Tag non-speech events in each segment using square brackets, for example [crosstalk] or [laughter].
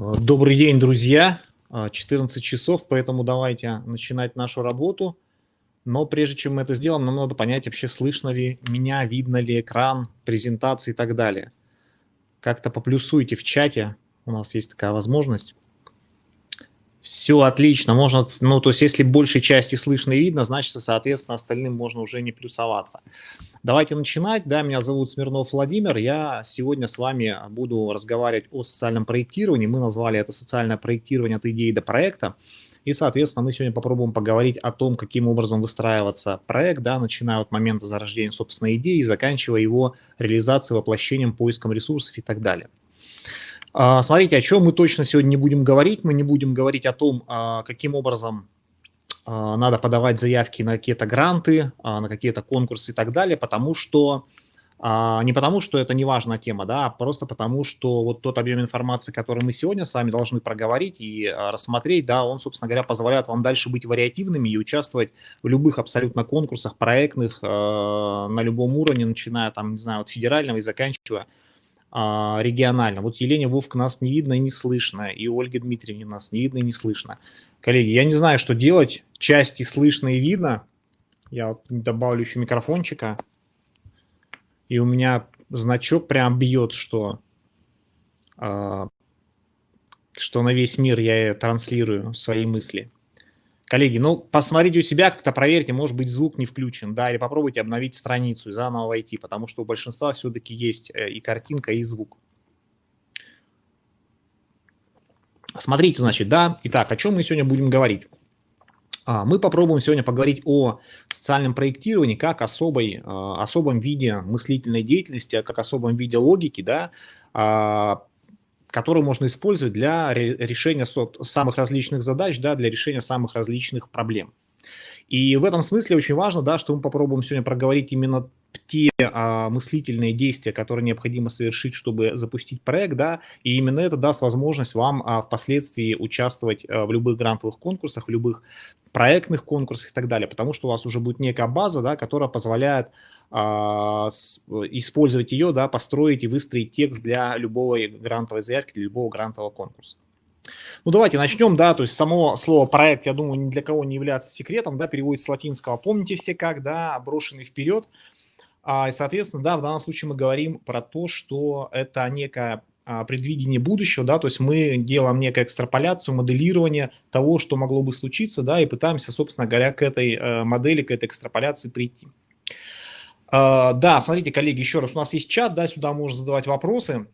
Добрый день, друзья. 14 часов, поэтому давайте начинать нашу работу. Но прежде чем мы это сделаем, нам надо понять, вообще слышно ли меня, видно ли экран, презентации и так далее. Как-то поплюсуйте в чате, у нас есть такая возможность. Все отлично, можно, ну, то есть если большей части слышно и видно, значит, соответственно, остальным можно уже не плюсоваться. Давайте начинать. Да, меня зовут Смирнов Владимир. Я сегодня с вами буду разговаривать о социальном проектировании. Мы назвали это социальное проектирование от идеи до проекта. И, соответственно, мы сегодня попробуем поговорить о том, каким образом выстраиваться проект, да, начиная от момента зарождения собственной идеи и заканчивая его реализацией, воплощением, поиском ресурсов и так далее. А, смотрите, о чем мы точно сегодня не будем говорить. Мы не будем говорить о том, а, каким образом а, надо подавать заявки на какие-то гранты, на какие-то конкурсы и так далее, потому что не потому, что это не важная тема, да, а просто потому, что вот тот объем информации, который мы сегодня с вами должны проговорить и рассмотреть, да, он, собственно говоря, позволяет вам дальше быть вариативными и участвовать в любых абсолютно конкурсах, проектных, на любом уровне, начиная там, не знаю, от федерального и заканчивая регионально. Вот Елене Вовк нас не видно и не слышно, и Ольге Дмитриевне нас не видно и не слышно. Коллеги, я не знаю, что делать. Части слышно и видно. Я вот добавлю еще микрофончика. И у меня значок прям бьет, что, э, что на весь мир я транслирую свои мысли. Коллеги, ну, посмотрите у себя, как-то проверьте, может быть, звук не включен, да, или попробуйте обновить страницу и заново войти, потому что у большинства все-таки есть э, и картинка, и звук. Смотрите, значит, да, итак, о чем мы сегодня будем говорить? А, мы попробуем сегодня поговорить о социальном проектировании как особой, а, особом виде мыслительной деятельности, как особом виде логики, да, который можно использовать для решения самых различных задач, да, для решения самых различных проблем. И в этом смысле очень важно, да, что мы попробуем сегодня проговорить именно те а, мыслительные действия, которые необходимо совершить, чтобы запустить проект, да, и именно это даст возможность вам а, впоследствии участвовать а, в любых грантовых конкурсах, в любых проектных конкурсах и так далее, потому что у вас уже будет некая база, да, которая позволяет использовать ее, да, построить и выстроить текст для любого грантовой заявки, для любого грантового конкурса. Ну, давайте начнем, да, то есть само слово проект, я думаю, ни для кого не является секретом, да, переводится с латинского, помните все как, да, брошенный вперед, а, и, соответственно, да, в данном случае мы говорим про то, что это некое а, предвидение будущего, да, то есть мы делаем некую экстраполяцию, моделирование того, что могло бы случиться, да, и пытаемся, собственно говоря, к этой э, модели, к этой экстраполяции прийти. Uh, да, смотрите, коллеги, еще раз, у нас есть чат, да, сюда можно задавать вопросы.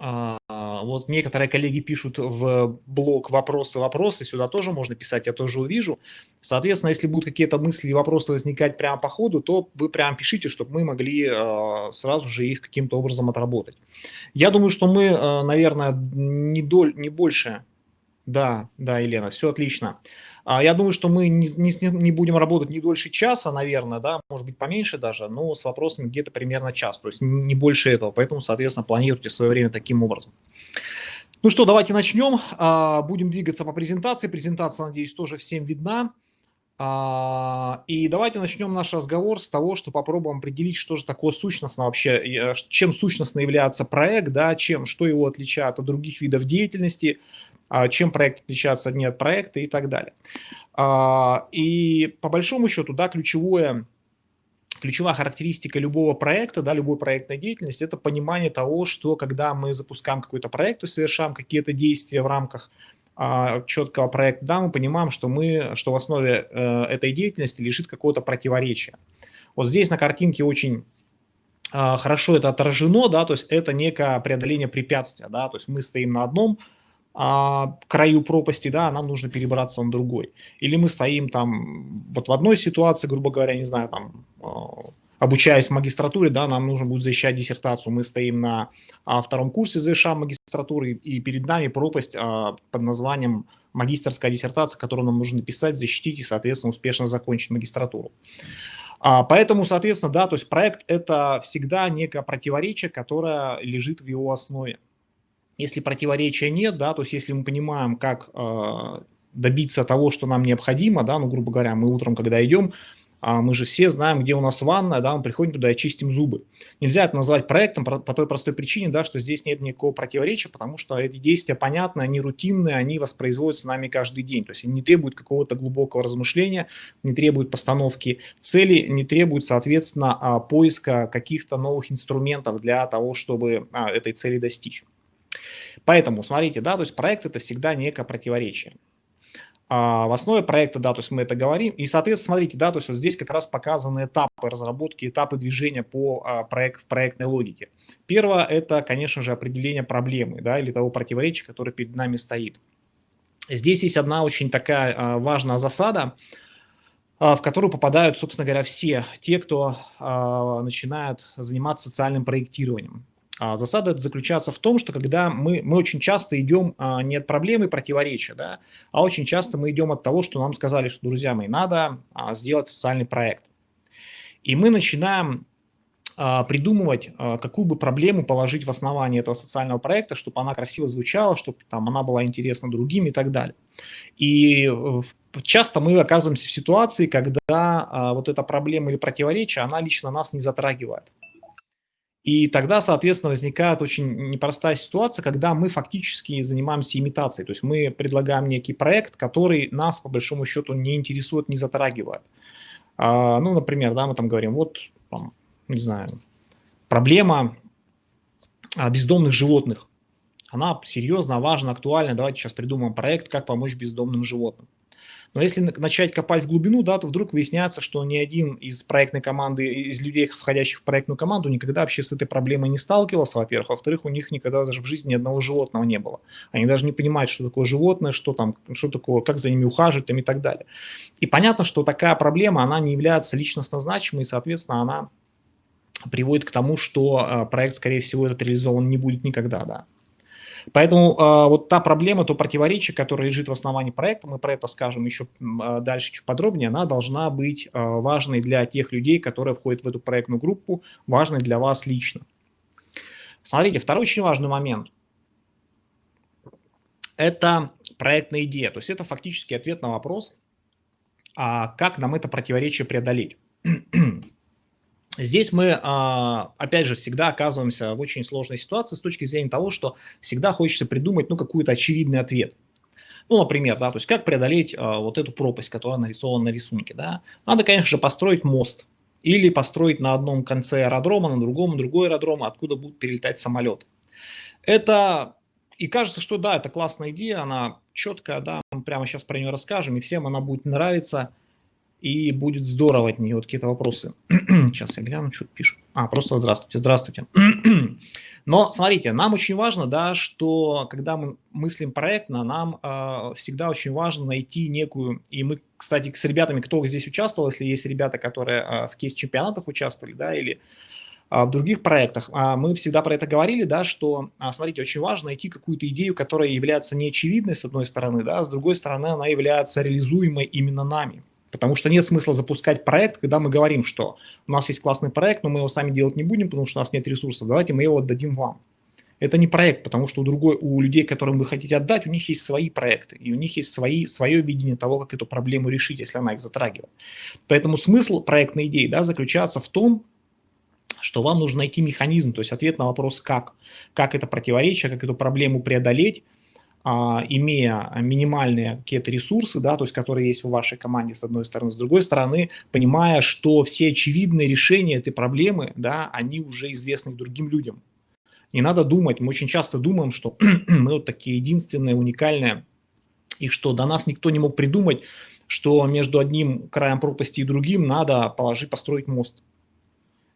Uh, вот некоторые коллеги пишут в блог вопросы, вопросы, сюда тоже можно писать, я тоже увижу. Соответственно, если будут какие-то мысли и вопросы возникать прямо по ходу, то вы прямо пишите, чтобы мы могли uh, сразу же их каким-то образом отработать. Я думаю, что мы, наверное, не, доль, не больше... Да, да, Елена, все отлично. А, я думаю, что мы не, не, не будем работать не дольше часа, наверное, да, может быть поменьше даже, но с вопросами где-то примерно час, то есть не больше этого. Поэтому, соответственно, планируйте свое время таким образом. Ну что, давайте начнем. А, будем двигаться по презентации. Презентация, надеюсь, тоже всем видна. А, и давайте начнем наш разговор с того, что попробуем определить, что же такое сущностно вообще, чем сущностно является проект, да, чем, что его отличает от других видов деятельности, а, чем проект отличается не от проекта и так далее. А, и по большому счету, да, ключевое, ключевая характеристика любого проекта, да, любой проектной деятельности – это понимание того, что когда мы запускаем какой-то проект, то совершаем какие-то действия в рамках а, четкого проекта, да, мы понимаем, что, мы, что в основе э, этой деятельности лежит какое-то противоречие. Вот здесь на картинке очень хорошо это отражено, да, то есть это некое преодоление препятствия, да, то есть мы стоим на одном а, краю пропасти, да, нам нужно перебраться на другой. Или мы стоим там вот в одной ситуации, грубо говоря, не знаю, там, а, обучаясь в магистратуре, да, нам нужно будет защищать диссертацию, мы стоим на а, втором курсе завершаем магистратуры, и перед нами пропасть а, под названием магистрская диссертация, которую нам нужно написать, защитить и, соответственно, успешно закончить магистратуру. А, поэтому, соответственно, да, то есть проект – это всегда некое противоречие, которое лежит в его основе. Если противоречия нет, да, то есть если мы понимаем, как э, добиться того, что нам необходимо, да, ну, грубо говоря, мы утром, когда идем, а мы же все знаем, где у нас ванная, да, мы приходим туда и чистим зубы. Нельзя это назвать проектом по, по той простой причине, да, что здесь нет никакого противоречия, потому что эти действия понятны, они рутинные, они воспроизводятся нами каждый день. То есть они не требуют какого-то глубокого размышления, не требуют постановки цели, не требуют, соответственно, а, поиска каких-то новых инструментов для того, чтобы а, этой цели достичь. Поэтому, смотрите, да, то есть проект это всегда некое противоречие. А в основе проекта, да, то есть мы это говорим. И, соответственно, смотрите, да, то есть вот здесь как раз показаны этапы разработки, этапы движения по а, проект, в проектной логике. Первое – это, конечно же, определение проблемы, да, или того противоречия, которое перед нами стоит. Здесь есть одна очень такая а, важная засада, а, в которую попадают, собственно говоря, все те, кто а, начинает заниматься социальным проектированием. А засада заключается в том, что когда мы, мы очень часто идем а, не от проблемы противоречия, да, а очень часто мы идем от того, что нам сказали, что, друзья мои, надо а, сделать социальный проект. И мы начинаем придумывать, какую бы проблему положить в основании этого социального проекта, чтобы она красиво звучала, чтобы там она была интересна другим и так далее. И часто мы оказываемся в ситуации, когда вот эта проблема или противоречие, она лично нас не затрагивает. И тогда, соответственно, возникает очень непростая ситуация, когда мы фактически занимаемся имитацией. То есть мы предлагаем некий проект, который нас, по большому счету, не интересует, не затрагивает. А, ну, например, да, мы там говорим, вот, там, не знаю, проблема а, бездомных животных. Она серьезно, важна, актуальна. Давайте сейчас придумаем проект, как помочь бездомным животным. Но если начать копать в глубину, да, то вдруг выясняется, что ни один из проектной команды, из людей, входящих в проектную команду, никогда вообще с этой проблемой не сталкивался, во-первых. Во-вторых, у них никогда даже в жизни ни одного животного не было. Они даже не понимают, что такое животное, что там, что такое, как за ними ухаживать там, и так далее. И понятно, что такая проблема, она не является личностно значимой, и, соответственно, она приводит к тому, что э, проект, скорее всего, этот реализован не будет никогда, да. Поэтому э, вот та проблема, то противоречие, которое лежит в основании проекта, мы про это скажем еще э, дальше чуть подробнее, она должна быть э, важной для тех людей, которые входят в эту проектную группу, важной для вас лично. Смотрите, второй очень важный момент. Это проектная идея, то есть это фактически ответ на вопрос, а как нам это противоречие преодолеть. [clears throat] Здесь мы, а, опять же, всегда оказываемся в очень сложной ситуации с точки зрения того, что всегда хочется придумать, ну, какой-то очевидный ответ. Ну, например, да, то есть как преодолеть а, вот эту пропасть, которая нарисована на рисунке, да. Надо, конечно же, построить мост или построить на одном конце аэродрома, на другом другой аэродром, откуда будут перелетать самолеты. Это, и кажется, что да, это классная идея, она четкая, да, мы прямо сейчас про нее расскажем, и всем она будет нравиться – и будет здорово от нее вот какие-то вопросы. [clears throat] Сейчас я гляну, что пишут. А, просто здравствуйте, здравствуйте. [clears throat] Но смотрите, нам очень важно, да, что когда мы мыслим проектно, нам э, всегда очень важно найти некую, и мы, кстати, с ребятами, кто здесь участвовал, если есть ребята, которые э, в кейс-чемпионатах участвовали, да, или э, в других проектах, мы всегда про это говорили, да, что, смотрите, очень важно найти какую-то идею, которая является неочевидной, с одной стороны, да, а с другой стороны, она является реализуемой именно нами. Потому что нет смысла запускать проект, когда мы говорим, что у нас есть классный проект, но мы его сами делать не будем, потому что у нас нет ресурсов, давайте мы его отдадим вам. Это не проект, потому что у, другой, у людей, которым вы хотите отдать, у них есть свои проекты, и у них есть свои, свое видение того, как эту проблему решить, если она их затрагивает. Поэтому смысл проектной идеи да, заключается в том, что вам нужно найти механизм, то есть ответ на вопрос «как?», как это противоречие, как эту проблему преодолеть, имея минимальные какие-то ресурсы, да, то есть которые есть в вашей команде с одной стороны, с другой стороны, понимая, что все очевидные решения этой проблемы, да, они уже известны другим людям. Не надо думать, мы очень часто думаем, что [clears throat] мы вот такие единственные, уникальные, и что до нас никто не мог придумать, что между одним краем пропасти и другим надо положить, построить мост.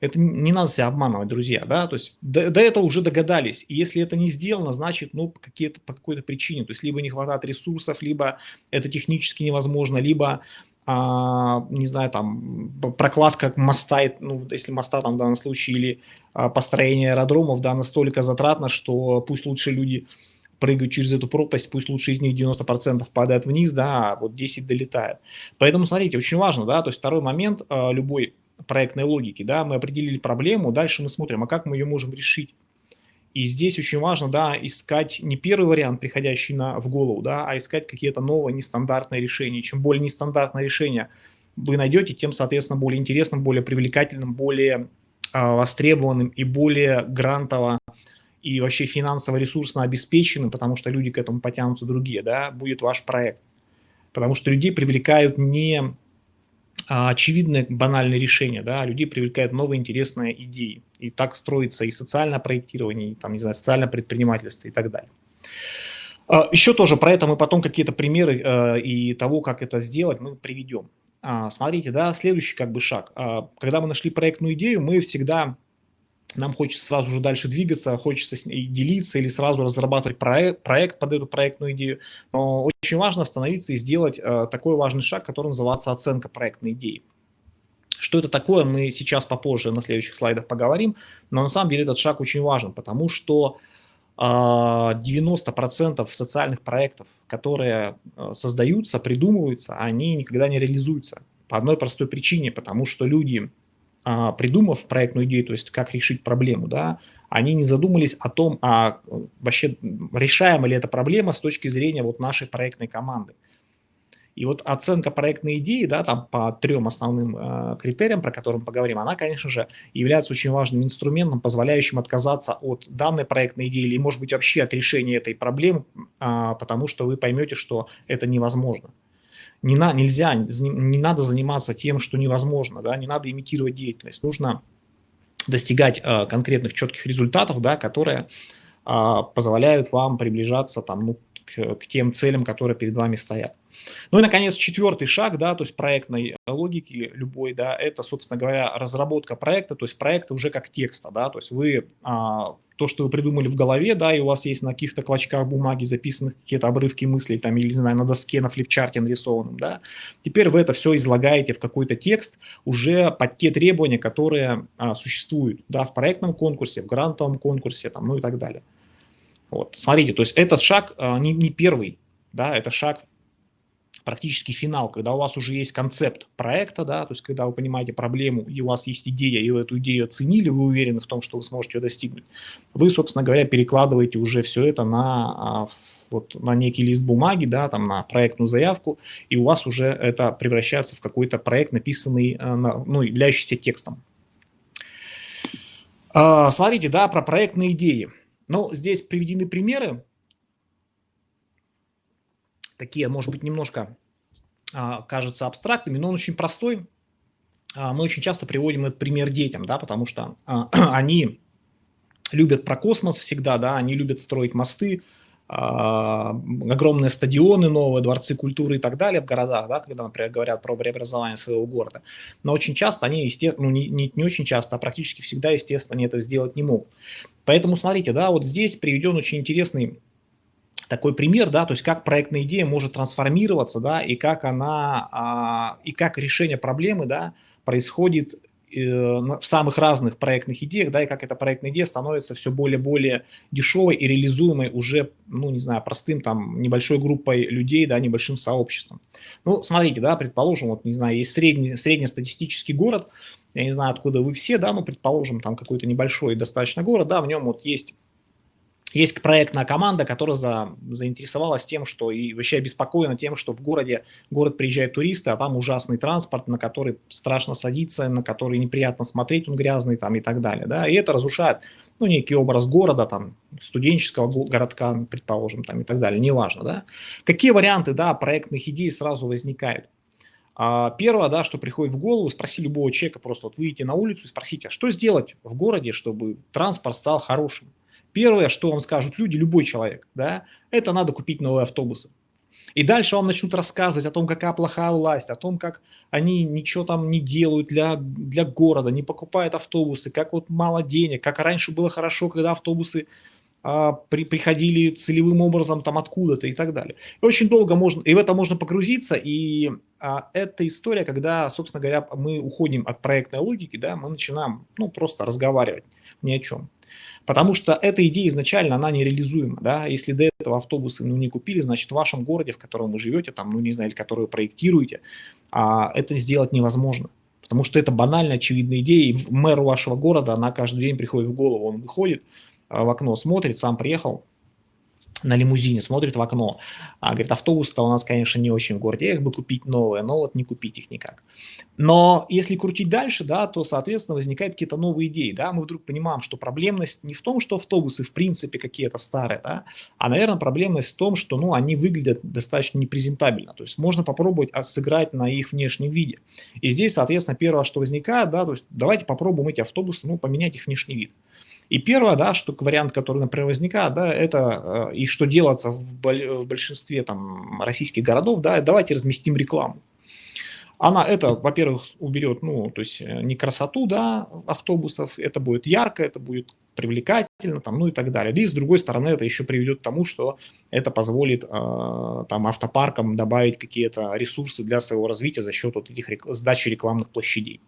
Это не надо себя обманывать, друзья, да, то есть до, до этого уже догадались. И если это не сделано, значит, ну, какие-то, по какой-то причине, то есть либо не хватает ресурсов, либо это технически невозможно, либо, а, не знаю, там, прокладка моста, ну, если моста там в данном случае, или а, построение аэродромов, да, настолько затратно, что пусть лучше люди прыгают через эту пропасть, пусть лучше из них 90% падает вниз, да, а вот 10 долетает. Поэтому, смотрите, очень важно, да, то есть второй момент, а, любой проектной логики, да, мы определили проблему, дальше мы смотрим, а как мы ее можем решить. И здесь очень важно, да, искать не первый вариант, приходящий на, в голову, да, а искать какие-то новые нестандартные решения. Чем более нестандартное решение вы найдете, тем, соответственно, более интересным, более привлекательным, более а, востребованным и более грантово и вообще финансово-ресурсно обеспеченным, потому что люди к этому потянутся другие, да, будет ваш проект. Потому что людей привлекают не а, очевидные банальные решения, да, людей привлекают новые интересные идеи. И так строится и социальное проектирование, и там, не знаю, социальное предпринимательство и так далее. А, Еще тоже про это мы потом какие-то примеры э, и того, как это сделать, мы приведем. А, смотрите, да, следующий как бы шаг. Когда мы нашли проектную идею, мы всегда нам хочется сразу же дальше двигаться, хочется делиться или сразу разрабатывать проект, проект под эту проектную идею. Но очень важно остановиться и сделать э, такой важный шаг, который называется оценка проектной идеи. Что это такое, мы сейчас попозже на следующих слайдах поговорим, но на самом деле этот шаг очень важен, потому что э, 90% социальных проектов, которые э, создаются, придумываются, они никогда не реализуются. По одной простой причине, потому что люди придумав проектную идею, то есть как решить проблему, да, они не задумались о том, а вообще решаема ли эта проблема с точки зрения вот нашей проектной команды. И вот оценка проектной идеи, да, там по трем основным э, критериям, про которые мы поговорим, она, конечно же, является очень важным инструментом, позволяющим отказаться от данной проектной идеи или, может быть, вообще от решения этой проблемы, э, потому что вы поймете, что это невозможно не на, нельзя, не надо заниматься тем, что невозможно, да, не надо имитировать деятельность, нужно достигать э, конкретных четких результатов, да, которые э, позволяют вам приближаться там, ну, к, к тем целям, которые перед вами стоят. Ну и, наконец, четвертый шаг, да, то есть проектной логики любой, да, это, собственно говоря, разработка проекта, то есть проекта уже как текста, да, то есть вы а, то, что вы придумали в голове, да, и у вас есть на каких-то клочках бумаги записаны какие-то обрывки мыслей, там, или, не знаю, на доске, на флипчарте нарисованном, да, теперь вы это все излагаете в какой-то текст уже под те требования, которые а, существуют, да, в проектном конкурсе, в грантовом конкурсе, там, ну и так далее. Вот, смотрите, то есть этот шаг а, не, не первый, да, это шаг практически финал, когда у вас уже есть концепт проекта, да, то есть когда вы понимаете проблему, и у вас есть идея, и вы эту идею оценили, вы уверены в том, что вы сможете ее достигнуть, вы, собственно говоря, перекладываете уже все это на, а, вот, на некий лист бумаги, да, там на проектную заявку, и у вас уже это превращается в какой-то проект, написанный, э, ну, являющийся текстом. А, смотрите, да, про проектные идеи. Ну, здесь приведены примеры, такие, может быть, немножко а, кажутся абстрактными, но он очень простой. А, мы очень часто приводим этот пример детям, да, потому что а, [clears throat] они любят про космос всегда, да, они любят строить мосты, огромные стадионы новые, дворцы культуры и так далее в городах, да, когда, например, говорят про преобразование своего города. Но очень часто они, естественно, ну не, не, не очень часто, а практически всегда, естественно, они это сделать не могут. Поэтому смотрите, да, вот здесь приведен очень интересный такой пример, да, то есть как проектная идея может трансформироваться, да, и как она, а, и как решение проблемы, да, происходит э, в самых разных проектных идеях, да, и как эта проектная идея становится все более-более дешевой и реализуемой уже, ну, не знаю, простым там небольшой группой людей, да, небольшим сообществом. Ну, смотрите, да, предположим, вот, не знаю, есть средний, среднестатистический город, я не знаю, откуда вы все, да, но предположим, там какой-то небольшой достаточно город, да, в нем вот есть есть проектная команда, которая за, заинтересовалась тем, что и вообще обеспокоена тем, что в городе город приезжают туристы, а там ужасный транспорт, на который страшно садиться, на который неприятно смотреть, он грязный там и так далее. Да? И это разрушает ну, некий образ города, там, студенческого городка, предположим, там и так далее, неважно. Да? Какие варианты да, проектных идей сразу возникают? А, первое, да, что приходит в голову, спроси любого человека, просто вот выйти на улицу и спросите, а что сделать в городе, чтобы транспорт стал хорошим? Первое, что вам скажут люди, любой человек, да, это надо купить новые автобусы. И дальше вам начнут рассказывать о том, какая плохая власть, о том, как они ничего там не делают для, для города, не покупают автобусы, как вот мало денег, как раньше было хорошо, когда автобусы а, при, приходили целевым образом там откуда-то и так далее. И очень долго можно, и в это можно погрузиться, и а, это история, когда, собственно говоря, мы уходим от проектной логики, да, мы начинаем, ну, просто разговаривать ни о чем. Потому что эта идея изначально, она нереализуема. Да? Если до этого автобусы ну, не купили, значит в вашем городе, в котором вы живете, там, ну не знаю, или который вы проектируете, а, это сделать невозможно. Потому что это банально очевидная идея, и мэру вашего города она каждый день приходит в голову. Он выходит а, в окно, смотрит, сам приехал, на лимузине, смотрит в окно. А, говорит, автобус-то у нас, конечно, не очень в городе, их бы купить новые, но вот не купить их никак. Но если крутить дальше, да, то, соответственно, возникают какие-то новые идеи, да, мы вдруг понимаем, что проблемность не в том, что автобусы в принципе какие-то старые, да, а, наверное, проблемность в том, что, ну, они выглядят достаточно непрезентабельно, то есть можно попробовать сыграть на их внешнем виде. И здесь, соответственно, первое, что возникает, да, то есть давайте попробуем эти автобусы, ну, поменять их внешний вид. И первое, да, что вариант, который, например, возникает, да, это э, и что делается в, большинстве там российских городов, да, давайте разместим рекламу. Она это, во-первых, уберет, ну, то есть э, не красоту, да, автобусов, это будет ярко, это будет привлекательно, там, ну и так далее. И с другой стороны, это еще приведет к тому, что это позволит э, там автопаркам добавить какие-то ресурсы для своего развития за счет вот этих рек сдачи рекламных площадей.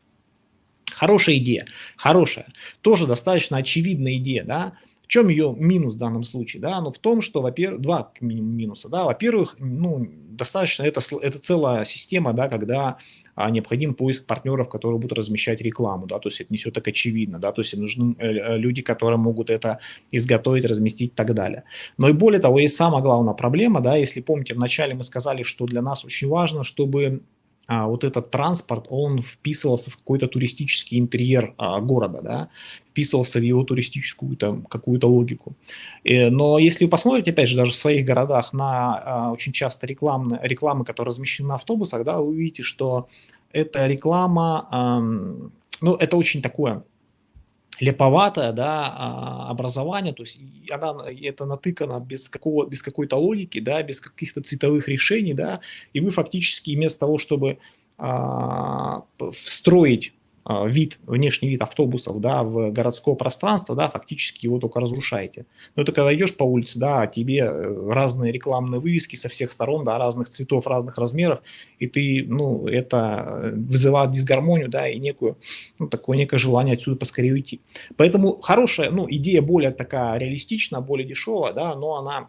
Хорошая идея, хорошая. Тоже достаточно очевидная идея, да. В чем ее минус в данном случае, да? Ну, в том, что, во-первых, два минуса, да. Во-первых, ну, достаточно, это, это целая система, да, когда а, необходим поиск партнеров, которые будут размещать рекламу, да, то есть это не все так очевидно, да, то есть нужны э, э, люди, которые могут это изготовить, разместить и так далее. Но и более того, есть самая главная проблема, да, если помните, вначале мы сказали, что для нас очень важно, чтобы а, вот этот транспорт, он вписывался в какой-то туристический интерьер а, города, да, вписывался в его туристическую там какую-то логику. И, э, но если вы посмотрите, опять же, даже в своих городах на а, очень часто рекламные, рекламы, которые размещены на автобусах, да, вы увидите, что эта реклама, а, ну, это очень такое леповатое да, а, образование, то есть она, это натыкано без, какого, без какой-то логики, да, без каких-то цветовых решений, да, и вы фактически вместо того, чтобы а, встроить вид, внешний вид автобусов да, в городское пространство, да, фактически его только разрушаете. Но это когда идешь по улице, да, тебе э, разные рекламные вывески со всех сторон, да, разных цветов, разных размеров, и ты, ну, это вызывает дисгармонию, да, и некую, ну, такое некое желание отсюда поскорее уйти. Поэтому хорошая, ну, идея более такая реалистичная, более дешевая, да, но она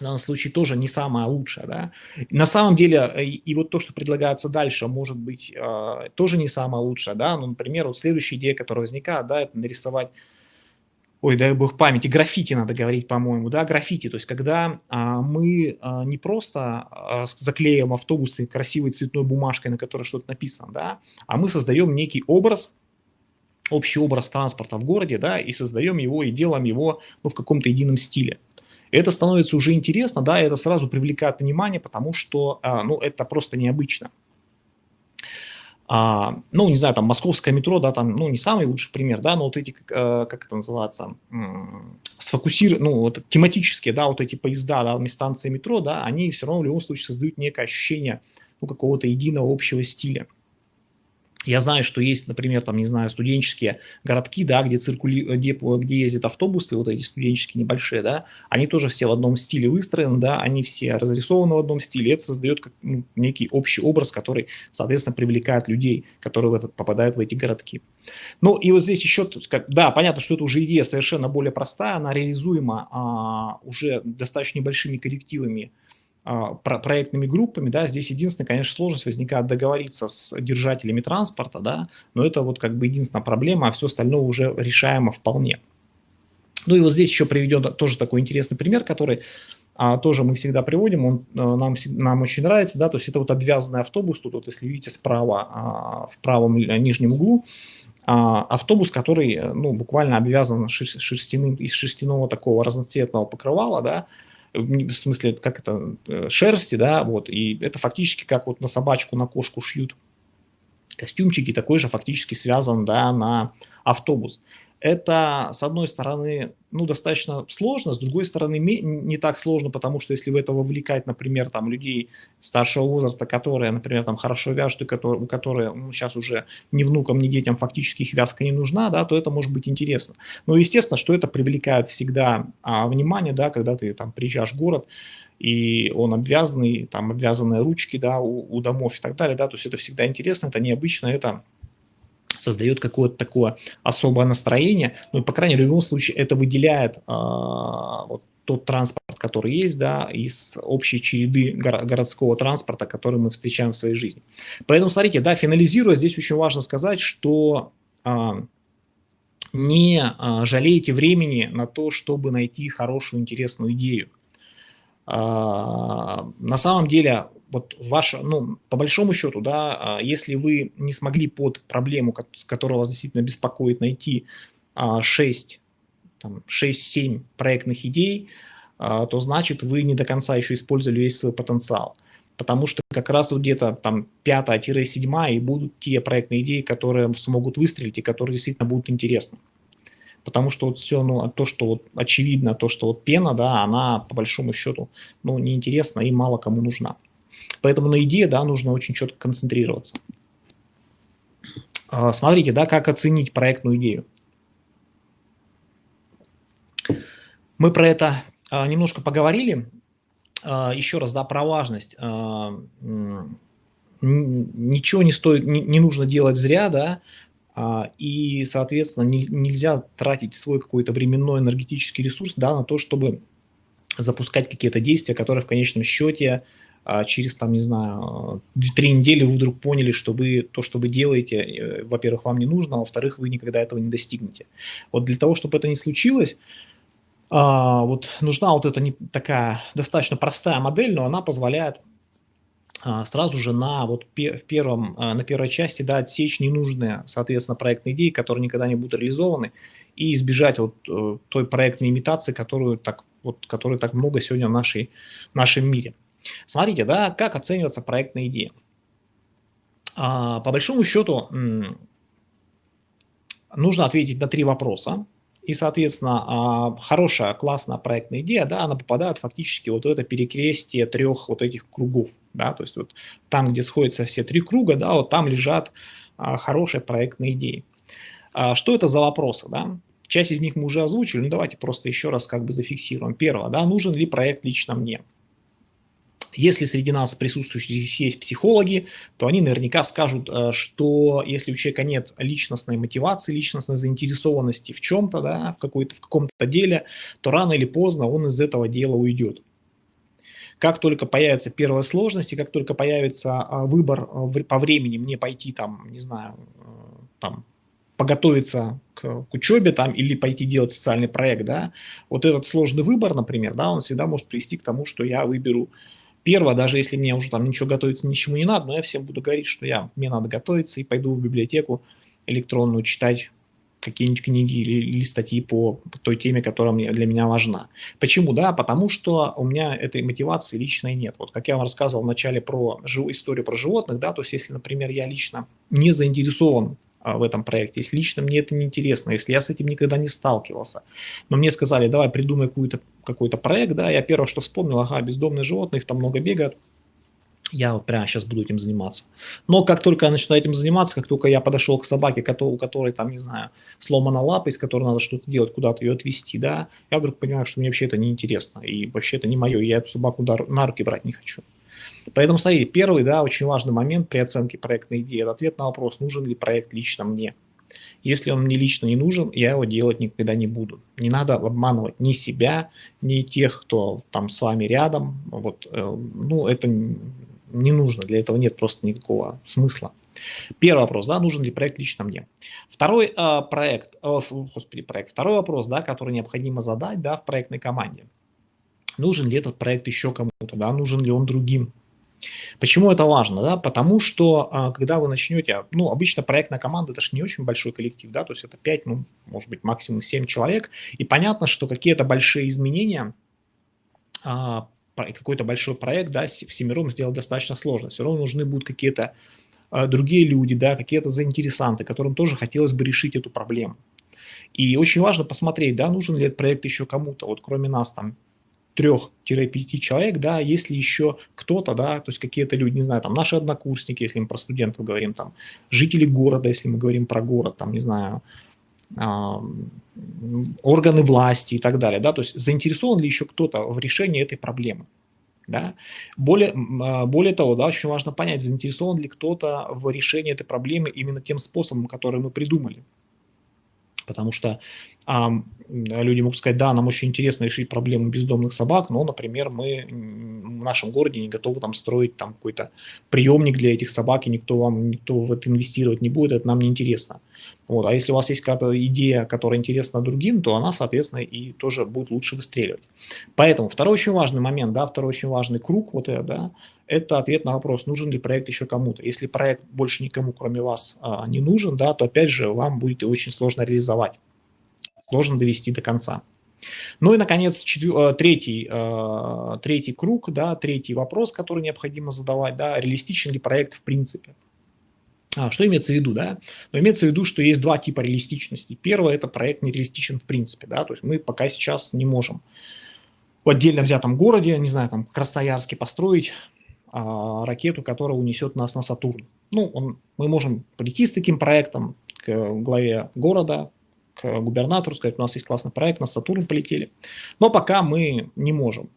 в данном случае тоже не самая лучшая. Да? На самом деле, э, и, и вот то, что предлагается дальше, может быть э, тоже не самая лучшая. Да? Ну, например, вот следующая идея, которая возникает, да, это нарисовать ой, дай бог памяти, граффити надо говорить, по-моему, да, граффити, то есть когда а, мы а, не просто а, заклеим автобусы красивой цветной бумажкой, на которой что-то написано, да, а мы создаем некий образ, общий образ транспорта в городе, да, и создаем его и делаем его ну, в каком-то едином стиле. Это становится уже интересно, да, это сразу привлекает внимание, потому что, а, ну, это просто необычно. А, ну, не знаю, там, московское метро, да, там, ну, не самый лучший пример, да, но вот эти, как, э, как это называется, сфокусированы, ну, вот тематические, да, вот эти поезда, да, станции метро, да, они все равно в любом случае создают некое ощущение, ну, какого-то единого общего стиля. Я знаю, что есть, например, там, не знаю, студенческие городки, да, где, циркули... где, где ездят автобусы, вот эти студенческие небольшие, да, они тоже все в одном стиле выстроены, да, они все разрисованы в одном стиле, это создает как, ну, некий общий образ, который, соответственно, привлекает людей, которые в этот, попадают в эти городки. Ну, и вот здесь еще, да, понятно, что это уже идея совершенно более простая, она реализуема а, уже достаточно небольшими коррективами, а, проектными группами, да, здесь единственная, конечно, сложность возникает договориться с держателями транспорта, да, но это вот как бы единственная проблема, а все остальное уже решаемо вполне. Ну и вот здесь еще приведен тоже такой интересный пример, который а, тоже мы всегда приводим, он а, нам, нам очень нравится, да, то есть это вот обвязанный автобус, тут вот если видите справа, а, в правом нижнем углу, а, автобус, который, ну, буквально обвязан шерстяным, из шерстяного такого разноцветного покрывала, да, в смысле, как это, э, шерсти, да, вот, и это фактически как вот на собачку, на кошку шьют костюмчики, такой же фактически связан, да, на автобус. Это, с одной стороны, ну, достаточно сложно, с другой стороны, не так сложно, потому что если в это вовлекать, например, там, людей старшего возраста, которые, например, там, хорошо вяжут, и которые, которые ну, сейчас уже ни внукам, ни детям фактически их вязка не нужна, да, то это может быть интересно. Но, естественно, что это привлекает всегда а, внимание, да, когда ты там приезжаешь в город, и он обвязанный, там обвязанные ручки, да, у, у домов и так далее, да, то есть это всегда интересно, это необычно, это создает какое-то такое особое настроение, ну и, по крайней мере, в любом случае это выделяет э, вот тот транспорт, который есть, да, из общей череды городского транспорта, который мы встречаем в своей жизни. Поэтому, смотрите, да, финализируя, здесь очень важно сказать, что э, не э, жалейте времени на то, чтобы найти хорошую, интересную идею. А, на самом деле, вот ваша, ну, по большому счету, да, а, если вы не смогли под проблему, которая вас действительно беспокоит, найти 6, там, 6-7 проектных идей, то значит вы не до конца еще использовали весь свой потенциал. Потому что как раз вот где-то там 5-7 и будут те проектные идеи, которые смогут выстрелить и которые действительно будут интересны. Потому что вот все, ну, то, что вот очевидно, то, что вот пена, да, она по большому счету, ну, неинтересна и мало кому нужна. Поэтому на идее, да, нужно очень четко концентрироваться. А, смотрите, да, как оценить проектную идею. Мы про это а, немножко поговорили. А, Еще раз, да, про важность. Ничего не стоит, не нужно делать зря, да, и, соответственно, нельзя тратить свой какой-то временной энергетический ресурс, да, на то, чтобы запускать какие-то действия, которые в конечном счете а через, там, не знаю, три недели вы вдруг поняли, что вы то, что вы делаете, э, во-первых, вам не нужно, а во-вторых, вы никогда этого не достигнете. Вот для того, чтобы это не случилось, а, вот нужна вот эта не такая достаточно простая модель, но она позволяет а, сразу же на вот в первом, на первой части да, отсечь ненужные, соответственно, проектные идеи, которые никогда не будут реализованы, и избежать вот э, той проектной имитации, которую так, вот, которой так много сегодня в нашей, в нашем мире. Смотрите, да, как оценивается проектная идея. А, по большому счету нужно ответить на три вопроса. И, соответственно, а, хорошая, классная проектная идея, да, она попадает фактически вот в это перекрестие трех вот этих кругов, да, то есть вот там, где сходятся все три круга, да, вот там лежат а, хорошие проектные идеи. Что это за вопросы, да? Часть из них мы уже озвучили, но давайте просто еще раз как бы зафиксируем. Первое, да, нужен ли проект лично мне? Если среди нас присутствующих есть психологи, то они наверняка скажут, э, что если у человека нет личностной мотивации, личностной заинтересованности в чем-то, да, в, в каком-то деле, то рано или поздно он из этого дела уйдет. Как только появятся первые сложности, как только появится а, выбор э, по времени, мне пойти там, не знаю, э, там, поготовиться к, к учебе там или пойти делать социальный проект, да, вот этот сложный выбор, например, да, он всегда может привести к тому, что я выберу Первое, даже если мне уже там ничего готовиться, ничему не надо, но я всем буду говорить, что я, мне надо готовиться и пойду в библиотеку электронную читать какие-нибудь книги или, или статьи по, по той теме, которая мне, для меня важна. Почему? Да, потому что у меня этой мотивации личной нет. Вот как я вам рассказывал в начале про историю про животных, да, то есть если, например, я лично не заинтересован а, в этом проекте, если лично мне это не интересно, если я с этим никогда не сталкивался, но мне сказали, давай придумай какой-то какой проект, да, я первое, что вспомнил, ага, бездомные животные, их там много бегают, я вот прямо сейчас буду этим заниматься. Но как только я начну этим заниматься, как только я подошел к собаке, у которой там, не знаю, сломана лапа, из которой надо что-то делать, куда-то ее отвезти, да, я вдруг понимаю, что мне вообще это неинтересно, и вообще это не мое, я эту собаку на руки брать не хочу. Поэтому, смотрите, первый, да, очень важный момент при оценке проектной идеи – это ответ на вопрос, нужен ли проект лично мне. Если он мне лично не нужен, я его делать никогда не буду. Не надо обманывать ни себя, ни тех, кто там с вами рядом. Вот, э, ну, это не нужно, для этого нет просто никакого смысла. Первый вопрос, да, нужен ли проект лично мне. Второй э, проект, э, господи, проект, второй вопрос, да, который необходимо задать, да, в проектной команде. Нужен ли этот проект еще кому-то, да, нужен ли он другим Почему это важно? Да? Потому что, а, когда вы начнете, ну, обычно проектная команда, это же не очень большой коллектив, да, то есть это 5, ну, может быть, максимум 7 человек, и понятно, что какие-то большие изменения, а, какой-то большой проект, да, всемиром сделать достаточно сложно, все равно нужны будут какие-то а, другие люди, да, какие-то заинтересанты, которым тоже хотелось бы решить эту проблему. И очень важно посмотреть, да, нужен ли этот проект еще кому-то, вот кроме нас там 3-5 человек, да, если еще кто-то, да, то есть какие-то люди, не знаю, там наши однокурсники, если мы про студентов говорим, там жители города, если мы говорим про город, там, не знаю, органы власти и так далее, да, то есть заинтересован ли еще кто-то в решении этой проблемы, да. Более, а, более того, да, очень важно понять, заинтересован ли кто-то в решении этой проблемы именно тем способом, который мы придумали, потому что а, люди могут сказать, да, нам очень интересно решить проблему бездомных собак, но, например, мы в нашем городе не готовы там строить там какой-то приемник для этих собак, и никто вам, никто в это инвестировать не будет, это нам не интересно. Вот. А если у вас есть какая-то идея, которая интересна другим, то она, соответственно, и тоже будет лучше выстреливать. Поэтому второй очень важный момент, да, второй очень важный круг, вот это, да, это ответ на вопрос, нужен ли проект еще кому-то. Если проект больше никому, кроме вас, а, не нужен, да, то опять же вам будет очень сложно реализовать, сложно довести до конца. Ну и, наконец, четвер... Э, третий, э, третий круг, да, третий вопрос, который необходимо задавать, да, реалистичен ли проект в принципе. А, что имеется в виду, да? Но имеется в виду, что есть два типа реалистичности. Первое – это проект нереалистичен в принципе, да, то есть мы пока сейчас не можем в отдельно взятом городе, не знаю, там, Красноярске построить а, ракету, которая унесет нас на Сатурн. Ну, он, мы можем прийти с таким проектом к главе города, к губернатору, сказать, у нас есть классный проект, на Сатурн полетели. Но пока мы не можем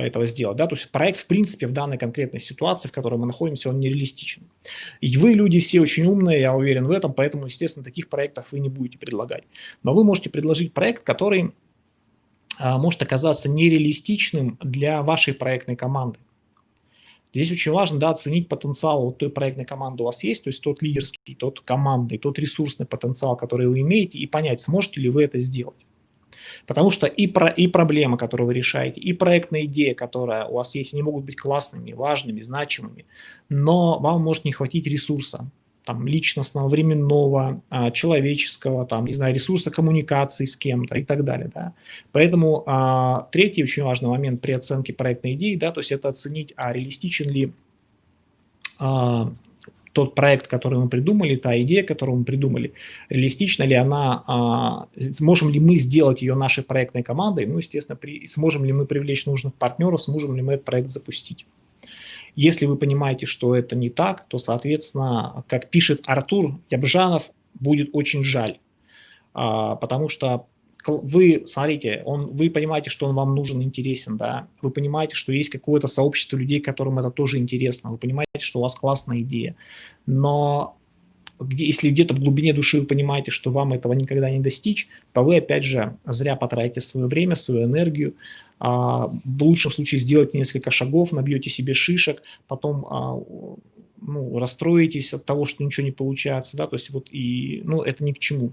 этого сделать. Да? То есть проект, в принципе, в данной конкретной ситуации, в которой мы находимся, он нереалистичен. И вы, люди, все очень умные, я уверен в этом, поэтому, естественно, таких проектов вы не будете предлагать. Но вы можете предложить проект, который а, может оказаться нереалистичным для вашей проектной команды. Здесь очень важно да, оценить потенциал вот той проектной команды у вас есть, то есть тот лидерский, тот командный, тот ресурсный потенциал, который вы имеете, и понять, сможете ли вы это сделать. Потому что и, про, и проблема, которую вы решаете, и проектная идея, которая у вас есть, они могут быть классными, важными, значимыми, но вам может не хватить ресурса там, личностного, временного, а, человеческого, там, не знаю, ресурса коммуникации с кем-то и так далее. Да. Поэтому а, третий очень важный момент при оценке проектной идеи, да, то есть это оценить, а реалистичен ли а, тот проект, который мы придумали, та идея, которую мы придумали, реалистична ли она, а, сможем ли мы сделать ее нашей проектной командой, ну, естественно, при, сможем ли мы привлечь нужных партнеров, сможем ли мы этот проект запустить. Если вы понимаете, что это не так, то, соответственно, как пишет Артур Ябжанов, будет очень жаль, а, потому что вы, смотрите, он, вы понимаете, что он вам нужен, интересен, да, вы понимаете, что есть какое-то сообщество людей, которым это тоже интересно, вы понимаете, что у вас классная идея, но где, если где-то в глубине души вы понимаете, что вам этого никогда не достичь, то вы, опять же, зря потратите свое время, свою энергию, а, в лучшем случае сделайте несколько шагов, набьете себе шишек, потом а, ну, расстроитесь от того, что ничего не получается, да, то есть вот и, ну, это ни к чему.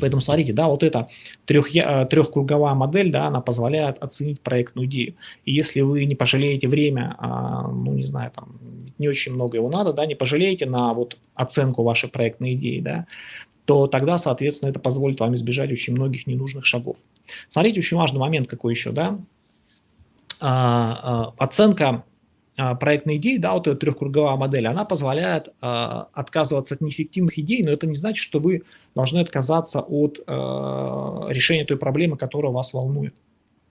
Поэтому смотрите, да, вот эта трех, трехкруговая модель, да, она позволяет оценить проектную идею. И если вы не пожалеете время, а, ну, не знаю, там, не очень много его надо, да, не пожалеете на вот оценку вашей проектной идеи, да, то тогда, соответственно, это позволит вам избежать очень многих ненужных шагов. Смотрите, очень важный момент какой еще, да, а, а, оценка проектной идеи, да, вот эта трехкруговая модель, она позволяет а, отказываться от неэффективных идей, но это не значит, что вы должны отказаться от а, решения той проблемы, которая вас волнует.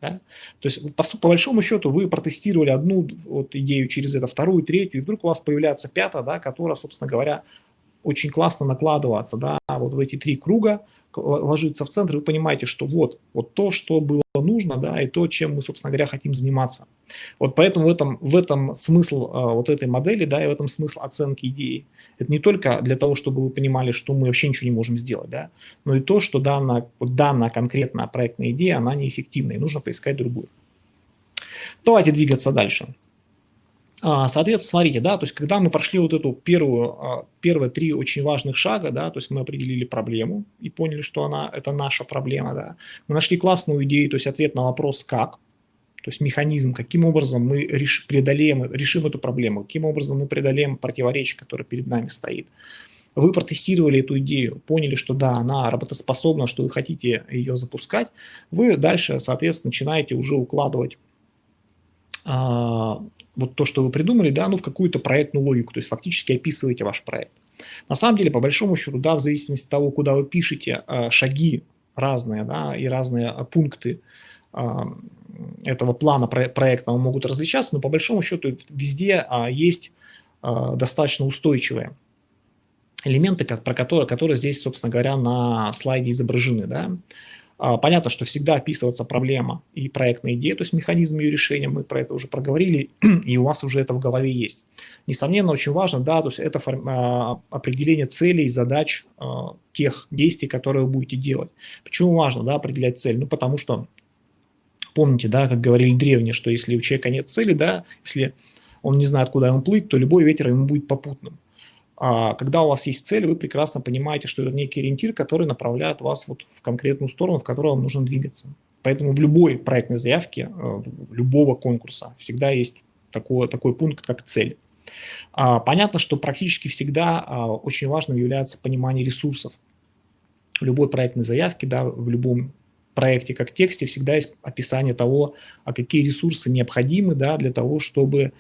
Да? То есть, по, по большому счету, вы протестировали одну вот, идею через это, вторую, третью, и вдруг у вас появляется пятая, да, которая, собственно говоря, очень классно накладываться да, вот в эти три круга, ложится в центр, вы понимаете, что вот, вот то, что было нужно, да, и то, чем мы, собственно говоря, хотим заниматься. Вот поэтому в этом, в этом смысл а, вот этой модели, да, и в этом смысл оценки идеи. Это не только для того, чтобы вы понимали, что мы вообще ничего не можем сделать, да, но и то, что данная, данная конкретная проектная идея, она неэффективна, и нужно поискать другую. Давайте двигаться дальше. А, соответственно, смотрите, да, то есть когда мы прошли вот эту первую, а, первые три очень важных шага, да, то есть мы определили проблему и поняли, что она, это наша проблема, да, мы нашли классную идею, то есть ответ на вопрос «как», то есть механизм, каким образом мы реш, преодолеем, решим эту проблему, каким образом мы преодолеем противоречие, которое перед нами стоит. Вы протестировали эту идею, поняли, что да, она работоспособна, что вы хотите ее запускать, вы дальше, соответственно, начинаете уже укладывать а, вот то, что вы придумали, да, ну, в какую-то проектную логику, то есть фактически описываете ваш проект. На самом деле, по большому счету, да, в зависимости от того, куда вы пишете, а, шаги разные, да, и разные а, пункты а, этого плана проектного могут различаться, но по большому счету везде есть достаточно устойчивые элементы, про которые, которые здесь, собственно говоря, на слайде изображены, да. А, понятно, что всегда описывается проблема и проектная идея, то есть механизм ее решения, мы про это уже проговорили, [clears throat] и у вас уже это в голове есть. Несомненно, очень важно, да, то есть это а, определение целей, задач а, тех действий, которые вы будете делать. Почему важно, да, определять цель? Ну, потому что, помните, да, как говорили древние, что если у человека нет цели, да, если он не знает, куда ему плыть, то любой ветер ему будет попутным. А, когда у вас есть цель, вы прекрасно понимаете, что это некий ориентир, который направляет вас вот в конкретную сторону, в которую вам нужно двигаться. Поэтому в любой проектной заявке, э, любого конкурса всегда есть такой, такой пункт, как цель. А, понятно, что практически всегда а, очень важным является понимание ресурсов. В любой проектной заявке, да, в любом проекте как тексте всегда есть описание того, а какие ресурсы необходимы да, для того, чтобы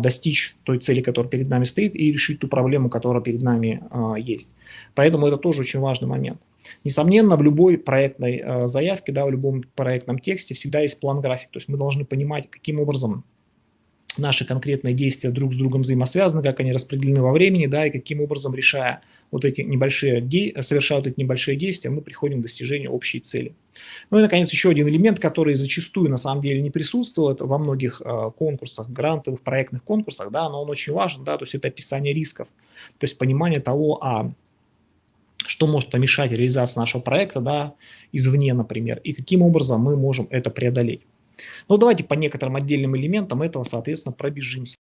достичь той цели, которая перед нами стоит, и решить ту проблему, которая перед нами а, есть. Поэтому это тоже очень важный момент. Несомненно, в любой проектной а, заявке, да, в любом проектном тексте всегда есть план-график. То есть мы должны понимать, каким образом наши конкретные действия друг с другом взаимосвязаны, как они распределены во времени, да, и каким образом, решая вот эти небольшие, совершая вот эти небольшие действия, мы приходим к достижению общей цели. Ну и, наконец, еще один элемент, который зачастую на самом деле не присутствует во многих э, конкурсах, грантовых, проектных конкурсах, да, но он очень важен, да, то есть это описание рисков, то есть понимание того, а что может помешать реализации нашего проекта, да, извне, например, и каким образом мы можем это преодолеть. Ну, давайте по некоторым отдельным элементам этого, соответственно, пробежимся.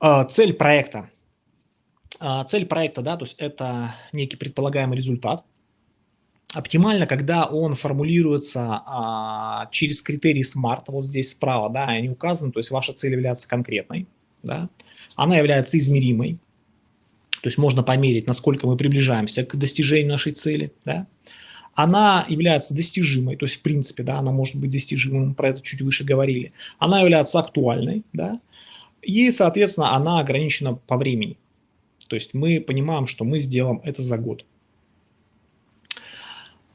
А, цель проекта. А, цель проекта, да, то есть это некий предполагаемый результат. Оптимально, когда он формулируется а, через критерии SMART, вот здесь справа, да, они указаны, то есть ваша цель является конкретной, да, она является измеримой, то есть можно померить, насколько мы приближаемся к достижению нашей цели, да, она является достижимой, то есть в принципе, да, она может быть достижимой, мы про это чуть выше говорили, она является актуальной, да, и, соответственно, она ограничена по времени. То есть мы понимаем, что мы сделаем это за год.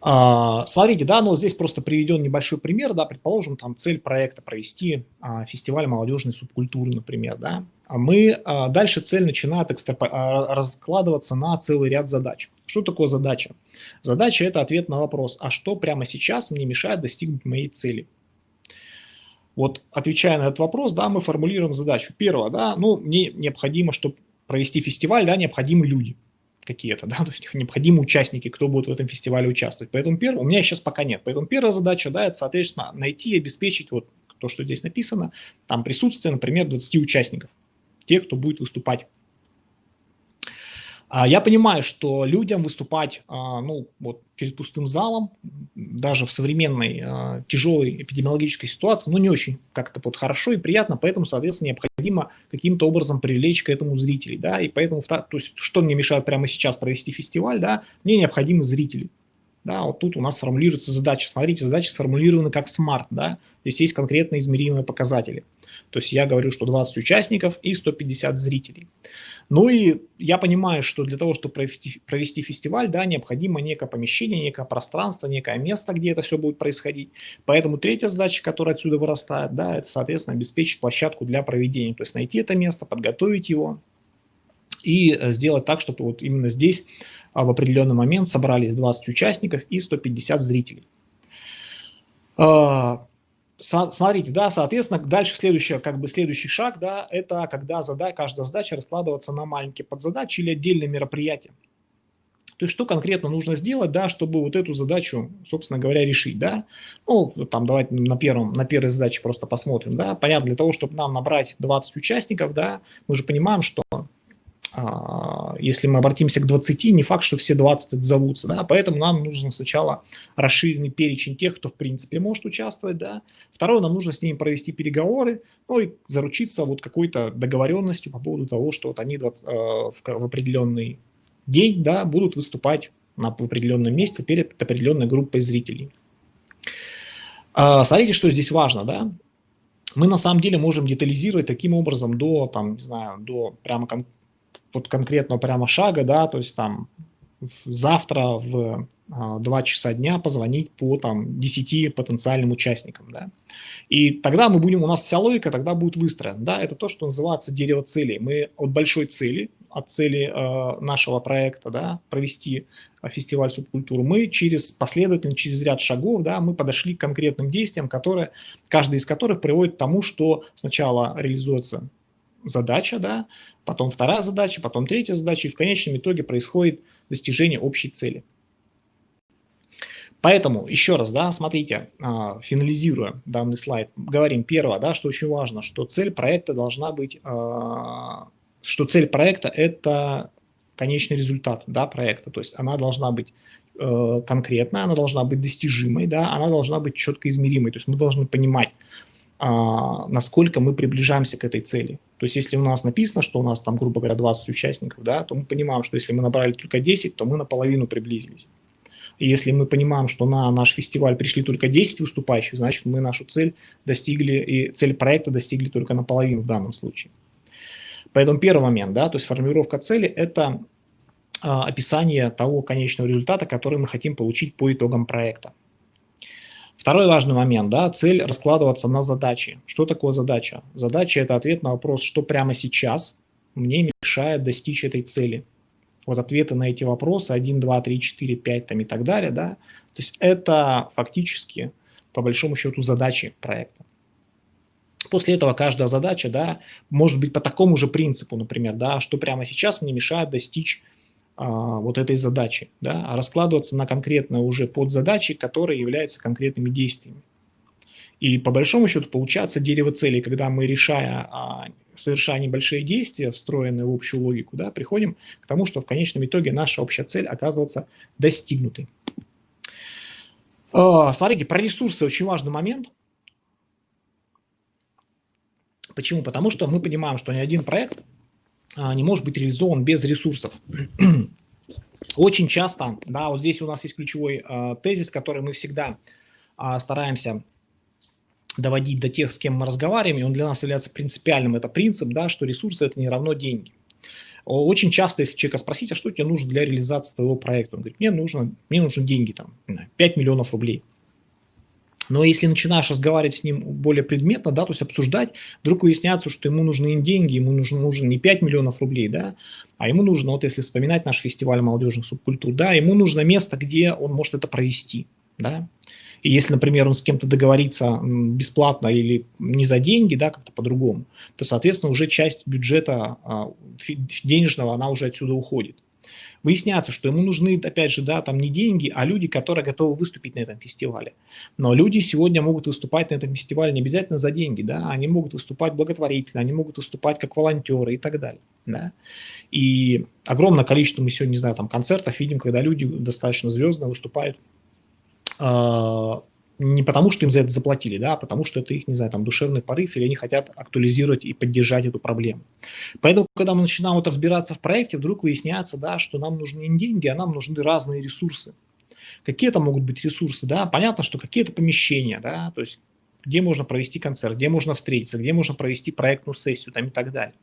А, смотрите, да, но здесь просто приведен небольшой пример, да, предположим, там цель проекта провести а, фестиваль молодежной субкультуры, например, да. А мы, а, дальше цель начинает экстраpo... А, раскладываться на целый ряд задач. Что такое задача? Задача – это ответ на вопрос, а что прямо сейчас мне мешает достигнуть моей цели? Вот отвечая на этот вопрос, да, мы формулируем задачу. Первое, да, ну, мне необходимо, чтобы провести фестиваль, да, необходимы люди какие-то, да, [laughs] то есть необходимы участники, кто будет в этом фестивале участвовать. Поэтому первое, у меня сейчас пока нет. Поэтому первая задача, да, это, соответственно, найти и обеспечить вот то, что здесь написано, там присутствие, например, 20 участников, тех, кто будет выступать я понимаю, что людям выступать а, ну, вот перед пустым залом, даже в современной а, тяжелой эпидемиологической ситуации, ну, не очень как-то вот хорошо и приятно, поэтому, соответственно, необходимо каким-то образом привлечь к этому зрителей, да, и поэтому, то есть, что мне мешает прямо сейчас провести фестиваль, да, мне необходимы зрители, да, вот тут у нас формулируется задача, смотрите, задача сформулирована как смарт, да, здесь есть конкретно измеримые показатели, то есть я говорю, что 20 участников и 150 зрителей. Ну и я понимаю, что для того, чтобы провести, фестиваль, да, необходимо некое помещение, некое пространство, некое место, где это все будет происходить. Поэтому третья задача, которая отсюда вырастает, да, это, соответственно, обеспечить площадку для проведения. То есть найти это место, подготовить его и э, сделать так, чтобы вот именно здесь а, в определенный момент собрались 20 участников и 150 зрителей. Смотрите, да, соответственно, дальше следующий, как бы следующий шаг, да, это когда задача, каждая задача раскладывается на маленькие подзадачи или отдельные мероприятия. То есть что конкретно нужно сделать, да, чтобы вот эту задачу, собственно говоря, решить, да. Ну, там давайте на, первом, на первой задаче просто посмотрим, да. Понятно, для того, чтобы нам набрать 20 участников, да, мы же понимаем, что если мы обратимся к 20, не факт, что все 20 отзовутся, да, поэтому нам нужно сначала расширенный перечень тех, кто в принципе может участвовать, да. Второе, нам нужно с ними провести переговоры, ну и заручиться вот какой-то договоренностью по поводу того, что вот они 20, э, в, в определенный день, да, будут выступать на, в определенном месте перед определенной группой зрителей. Э, смотрите, что здесь важно, да. Мы на самом деле можем детализировать таким образом до, там, не знаю, до прямо вот конкретного прямо шага, да, то есть там завтра в 2 а, часа дня позвонить по там 10 потенциальным участникам, да. И тогда мы будем, у нас вся логика тогда будет выстроена, да, это то, что называется дерево целей. Мы от большой цели, от цели э, нашего проекта, да, провести фестиваль субкультуры, мы через последовательно, через ряд шагов, да, мы подошли к конкретным действиям, которые, каждый из которых приводит к тому, что сначала реализуется задача, да, потом вторая задача, потом третья задача, и в конечном итоге происходит достижение общей цели. Поэтому, еще раз, да, смотрите, а, финализируя данный слайд, говорим первое, да, что очень важно, что цель проекта должна быть, а, что цель проекта – это конечный результат да, проекта, то есть она должна быть э, конкретной, она должна быть достижимой, да, она должна быть четко измеримой, то есть мы должны понимать, насколько мы приближаемся к этой цели. То есть если у нас написано, что у нас там, грубо говоря, 20 участников, да, то мы понимаем, что если мы набрали только 10, то мы наполовину приблизились. И если мы понимаем, что на наш фестиваль пришли только 10 выступающих, значит, мы нашу цель достигли, и цель проекта достигли только наполовину в данном случае. Поэтому первый момент, да, то есть формировка цели – это а, описание того конечного результата, который мы хотим получить по итогам проекта. Второй важный момент, да, цель раскладываться на задачи. Что такое задача? Задача – это ответ на вопрос, что прямо сейчас мне мешает достичь этой цели вот ответы на эти вопросы 1, 2, 3, 4, 5 там, и так далее, да, то есть это фактически, по большому счету, задачи проекта. После этого каждая задача, да, может быть по такому же принципу, например, да, что прямо сейчас мне мешает достичь вот этой задачи, да, а раскладываться на конкретно уже подзадачи, которые являются конкретными действиями. И по большому счету получается дерево целей, когда мы, решая а, совершая небольшие действия, встроенные в общую логику, да, приходим к тому, что в конечном итоге наша общая цель оказывается достигнутой. А, смотрите, про ресурсы очень важный момент. Почему? Потому что мы понимаем, что ни один проект а, не может быть реализован без ресурсов. [clears throat] Очень часто, да, вот здесь у нас есть ключевой э, тезис, который мы всегда э, стараемся доводить до тех, с кем мы разговариваем, и он для нас является принципиальным, это принцип, да, что ресурсы – это не равно деньги. Очень часто, если человека спросить, а что тебе нужно для реализации твоего проекта, он говорит, мне нужно, мне нужны деньги, там, 5 миллионов рублей. Но если начинаешь разговаривать с ним более предметно, да, то есть обсуждать, вдруг выясняется, что ему нужны не деньги, ему нужно, нужно не 5 миллионов рублей, да, а ему нужно, вот если вспоминать наш фестиваль молодежных субкультур, да, ему нужно место, где он может это провести, да, и если, например, он с кем-то договорится бесплатно или не за деньги, да, как-то по-другому, то, соответственно, уже часть бюджета а, денежного, она уже отсюда уходит. Выясняется, что ему нужны, опять же, да, там не деньги, а люди, которые готовы выступить на этом фестивале. Но люди сегодня могут выступать на этом фестивале не обязательно за деньги, да, они могут выступать благотворительно, они могут выступать как волонтеры и так далее, да. И огромное количество мы сегодня, не знаю, там концертов видим, когда люди достаточно звездно выступают а, не потому, что им за это заплатили, да, а потому что это их, не знаю, там, душевный порыв, или они хотят актуализировать и поддержать эту проблему. Поэтому, когда мы начинаем вот разбираться в проекте, вдруг выясняется, да, что нам нужны не деньги, а нам нужны разные ресурсы. Какие это могут быть ресурсы, да, понятно, что какие-то помещения, да, то есть где можно провести концерт, где можно встретиться, где можно провести проектную сессию там и так далее.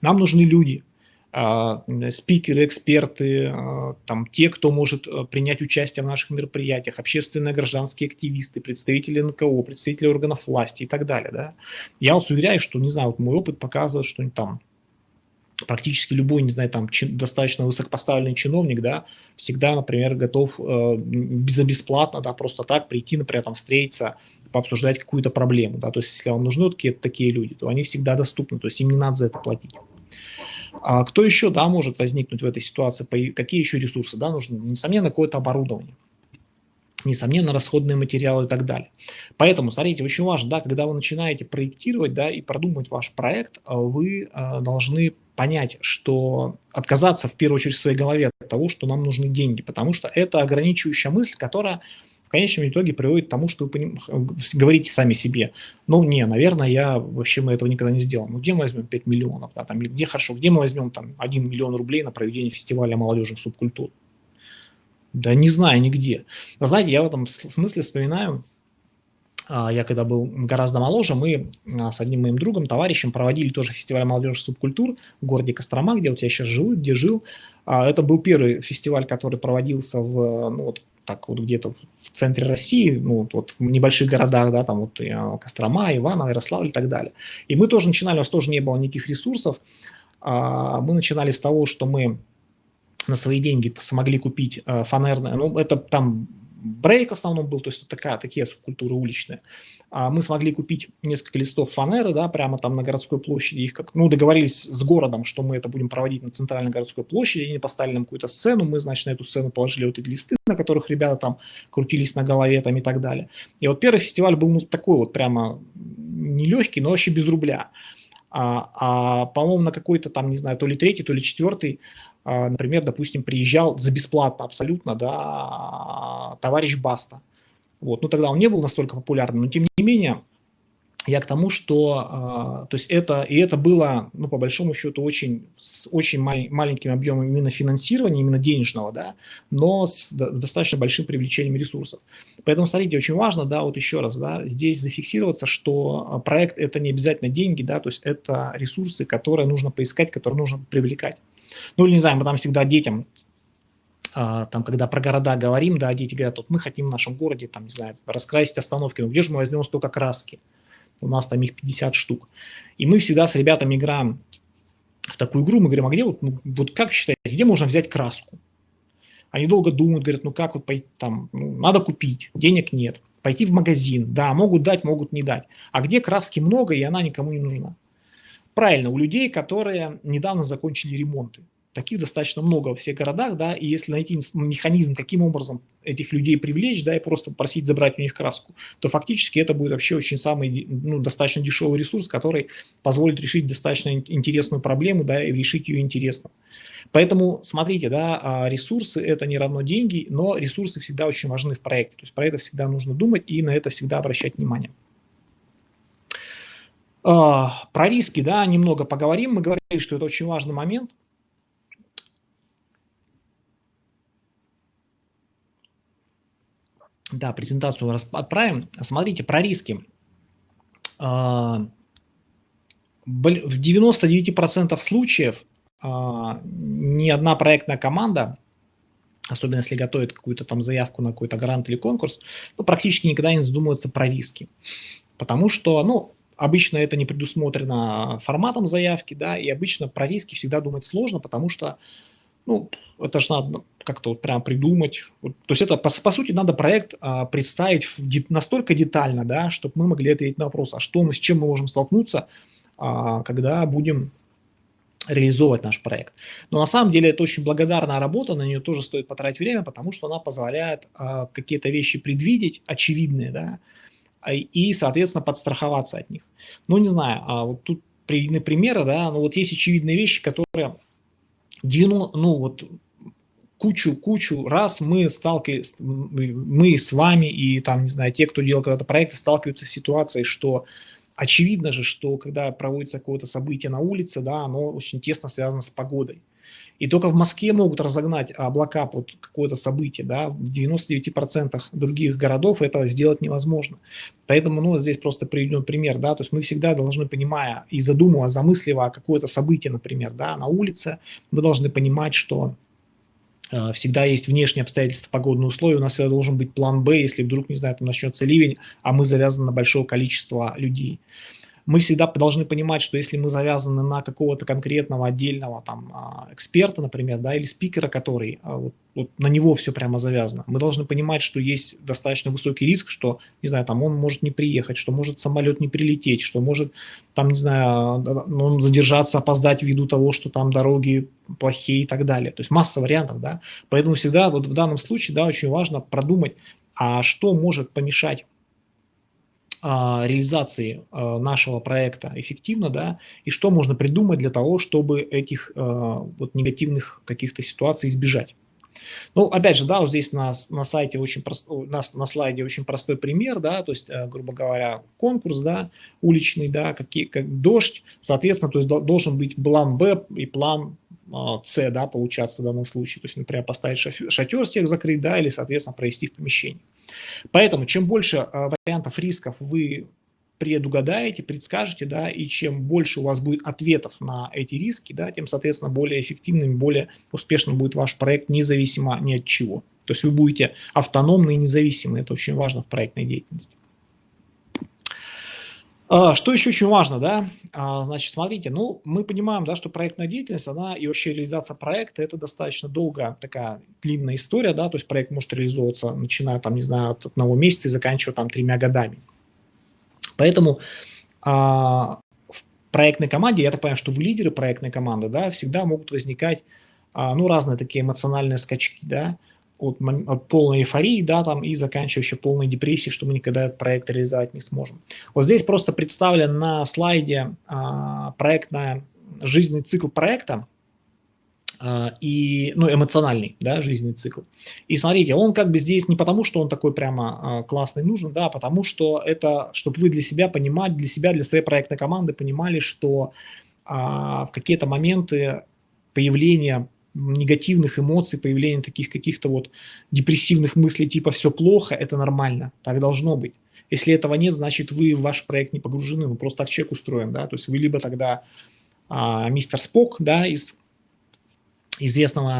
Нам нужны люди, спикеры, эксперты, а, там, те, кто может э, принять участие в наших мероприятиях, общественные гражданские активисты, представители НКО, представители органов власти и так далее. Да? Я вас уверяю, что, не знаю, вот мой опыт показывает, что там практически любой, не знаю, там чин, достаточно высокопоставленный чиновник, да, всегда, например, готов э, бесплатно, да, просто так прийти, например, там встретиться, пообсуждать какую-то проблему, да, то есть если вам нужны такие, такие люди, то они всегда доступны, то есть им не надо за это платить. А кто еще, да, может возникнуть в этой ситуации, какие еще ресурсы, да, нужны? Несомненно, какое-то оборудование, несомненно, расходные материалы и так далее. Поэтому, смотрите, очень важно, да, когда вы начинаете проектировать, да, и продумать ваш проект, а, вы а, должны понять, что отказаться в первую очередь в своей голове от того, что нам нужны деньги, потому что это ограничивающая мысль, которая конечном итоге приводит к тому, что вы говорите сами себе, ну, не, наверное, я вообще мы этого никогда не сделаем. Ну, где мы возьмем 5 миллионов, да, там, где хорошо, где мы возьмем там 1 миллион рублей на проведение фестиваля молодежных субкультур? Да не знаю нигде. Вы знаете, я в этом смысле вспоминаю, а, я когда был гораздо моложе, мы а, с одним моим другом, товарищем проводили тоже фестиваль молодежных субкультур в городе Кострома, где вот я сейчас живу, где жил. А, это был первый фестиваль, который проводился в, ну, вот, так вот где-то в центре России, ну, вот в небольших городах, да, там вот Кострома, Иваново, Ярославль и так далее. И мы тоже начинали, у нас тоже не было никаких ресурсов. А, мы начинали с того, что мы на свои деньги смогли купить э, фанерное, ну, это там брейк в основном был, то есть такая, такие субкультуры уличные. А мы смогли купить несколько листов фанеры, да, прямо там на городской площади. Их как, ну, договорились с городом, что мы это будем проводить на центральной городской площади. Они поставили нам какую-то сцену. Мы, значит, на эту сцену положили вот эти листы, на которых ребята там крутились на голове там и так далее. И вот первый фестиваль был ну, такой вот прямо нелегкий, но вообще без рубля. А, а по-моему, на какой-то там, не знаю, то ли третий, то ли четвертый, например, допустим, приезжал за бесплатно абсолютно, да, товарищ Баста вот. Ну, тогда он не был настолько популярным, но тем не менее, я к тому, что, э, то есть это, и это было, ну, по большому счету, очень, с очень мал, маленьким объемом именно финансирования, именно денежного, да, но с достаточно большим привлечением ресурсов. Поэтому, смотрите, очень важно, да, вот еще раз, да, здесь зафиксироваться, что а, проект – это не обязательно деньги, да, то есть это ресурсы, которые нужно поискать, которые нужно привлекать. Ну, или, не знаю, мы там всегда детям а, там, когда про города говорим, да, дети говорят, вот мы хотим в нашем городе, там, не знаю, раскрасить остановки, ну где же мы возьмем столько краски? У нас там их 50 штук. И мы всегда с ребятами играем в такую игру, мы говорим, а где вот, ну, вот как считаете, где можно взять краску? Они долго думают, говорят, ну как вот пойти там, ну, надо купить, денег нет. Пойти в магазин, да, могут дать, могут не дать. А где краски много, и она никому не нужна? Правильно, у людей, которые недавно закончили ремонты таких достаточно много во всех городах, да, и если найти механизм, каким образом этих людей привлечь, да, и просто просить забрать у них краску, то фактически это будет вообще очень самый, ну, достаточно дешевый ресурс, который позволит решить достаточно интересную проблему, да, и решить ее интересно. Поэтому смотрите, да, а, ресурсы это не равно деньги, но ресурсы всегда очень важны в проекте, то есть про это всегда нужно думать и на это всегда обращать внимание. А, про риски, да, немного поговорим. Мы говорили, что это очень важный момент – Да, презентацию отправим. Смотрите, про риски. А, в 99% случаев а, ни одна проектная команда, особенно если готовит какую-то там заявку на какой-то грант или конкурс, ну, практически никогда не задумывается про риски. Потому что, ну, обычно это не предусмотрено форматом заявки, да, и обычно про риски всегда думать сложно, потому что ну, это же надо как-то вот прям придумать. Вот, то есть это, по, по сути, надо проект а, представить де, настолько детально, да, чтобы мы могли ответить на вопрос, а что мы, с чем мы можем столкнуться, а, когда будем реализовывать наш проект. Но на самом деле это очень благодарная работа, на нее тоже стоит потратить время, потому что она позволяет а, какие-то вещи предвидеть, очевидные, да, и, соответственно, подстраховаться от них. Ну, не знаю, а вот тут приведены примеры, да, но вот есть очевидные вещи, которые 90, ну вот кучу-кучу раз мы сталкиваемся, мы с вами и там, не знаю, те, кто делал когда-то проекты, сталкиваются с ситуацией, что очевидно же, что когда проводится какое-то событие на улице, да, оно очень тесно связано с погодой. И только в Москве могут разогнать облака под какое-то событие, да, в 99% других городов это сделать невозможно. Поэтому, ну, здесь просто приведен пример, да, то есть мы всегда должны, понимая и задумывая, замысливая какое-то событие, например, да, на улице, мы должны понимать, что э, всегда есть внешние обстоятельства, погодные условия, у нас всегда должен быть план Б, если вдруг, не знаю, там начнется ливень, а мы завязаны на большое количество людей мы всегда должны понимать, что если мы завязаны на какого-то конкретного отдельного там а, эксперта, например, да, или спикера, который а, вот, вот на него все прямо завязано, мы должны понимать, что есть достаточно высокий риск, что, не знаю, там он может не приехать, что может самолет не прилететь, что может там, не знаю, он задержаться, опоздать ввиду того, что там дороги плохие и так далее. То есть масса вариантов, да. Поэтому всегда вот в данном случае, да, очень важно продумать, а что может помешать реализации а, нашего проекта эффективно, да, и что можно придумать для того, чтобы этих а, вот негативных каких-то ситуаций избежать. Ну, опять же, да, вот здесь на, на сайте очень простой, на, на слайде очень простой пример, да, то есть, грубо говоря, конкурс, да, уличный, да, какие, как дождь, соответственно, то есть должен быть план Б и план С, да, получаться в данном случае, то есть, например, поставить шатер всех закрыть, да, или, соответственно, провести в помещении. Поэтому чем больше а, вариантов рисков вы предугадаете, предскажете, да, и чем больше у вас будет ответов на эти риски, да, тем, соответственно, более эффективным, более успешным будет ваш проект, независимо ни от чего. То есть вы будете автономны и независимы, это очень важно в проектной деятельности. А, что еще очень важно, да? А, значит, смотрите, ну, мы понимаем, да, что проектная деятельность, она и вообще реализация проекта, это достаточно долгая такая длинная история, да, то есть проект может реализовываться, начиная там, не знаю, от одного месяца и заканчивая там тремя годами. Поэтому а, в проектной команде, я так понимаю, что вы лидеры проектной команды, да, всегда могут возникать, а, ну, разные такие эмоциональные скачки, да, от, от полной эйфории, да, там, и заканчивающей полной депрессии, что мы никогда этот проект реализовать не сможем. Вот здесь просто представлен на слайде а, проектная жизненный цикл проекта, а, и, ну, эмоциональный, да, жизненный цикл. И смотрите, он как бы здесь не потому, что он такой прямо а, классный нужен, да, а потому что это, чтобы вы для себя понимать, для себя, для своей проектной команды понимали, что а, в какие-то моменты появления негативных эмоций, появления таких каких-то вот депрессивных мыслей типа «все плохо», это нормально, так должно быть. Если этого нет, значит вы в ваш проект не погружены, ну просто так человек устроен, да, то есть вы либо тогда а, мистер Спок, да, из известного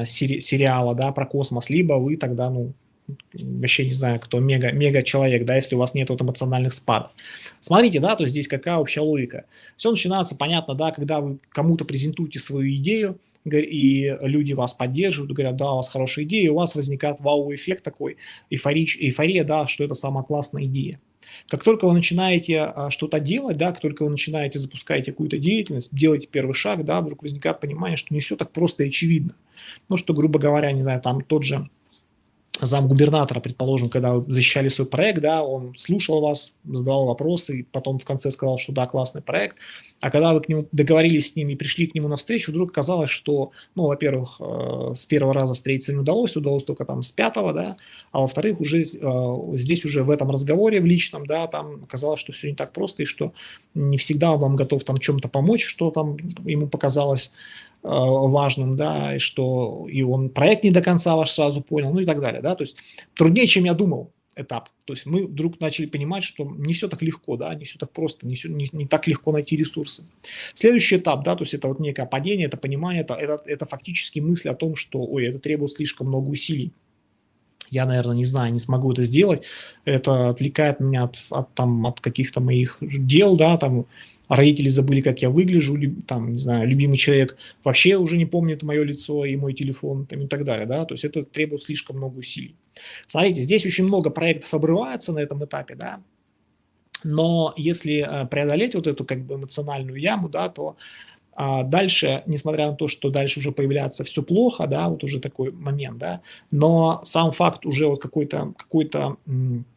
а, сери сериала, да, про космос, либо вы тогда, ну, вообще не знаю, кто мега, мега человек, да, если у вас нет вот эмоциональных спадов. Смотрите, да, то есть здесь какая общая логика. Все начинается, понятно, да, когда вы кому-то презентуете свою идею, и люди вас поддерживают, говорят, да, у вас хорошая идея, и у вас возникает вау-эффект такой, эйфорич, эйфория, да, что это самая классная идея. Как только вы начинаете а, что-то делать, да, как только вы начинаете запускать какую-то деятельность, делаете первый шаг, да, вдруг возникает понимание, что не все так просто и очевидно. Ну, что, грубо говоря, не знаю, там тот же зам губернатора, предположим, когда вы защищали свой проект, да, он слушал вас, задавал вопросы, и потом в конце сказал, что да, классный проект. А когда вы к нему договорились с ним и пришли к нему навстречу, вдруг оказалось, что, ну, во-первых, э, с первого раза встретиться не удалось, удалось только там с пятого, да, а во-вторых, уже э, здесь уже в этом разговоре в личном, да, там оказалось, что все не так просто, и что не всегда он вам готов там чем-то помочь, что там ему показалось важным, да, и что и он проект не до конца ваш сразу понял, ну и так далее, да, то есть труднее, чем я думал этап, то есть мы вдруг начали понимать, что не все так легко, да, не все так просто, не, все, не, не так легко найти ресурсы. Следующий этап, да, то есть это вот некое падение, это понимание, это, это, это фактически мысль о том, что, ой, это требует слишком много усилий, я, наверное, не знаю, не смогу это сделать, это отвлекает меня от, от, там, от каких-то моих дел, да, там, родители забыли, как я выгляжу, там, не знаю, любимый человек вообще уже не помнит мое лицо и мой телефон там, и так далее, да, то есть это требует слишком много усилий. Смотрите, здесь очень много проектов обрывается на этом этапе, да, но если э, преодолеть вот эту как бы эмоциональную яму, да, то а дальше, несмотря на то, что дальше уже появляется все плохо, да, вот уже такой момент, да, но сам факт уже вот какой-то какой, -то,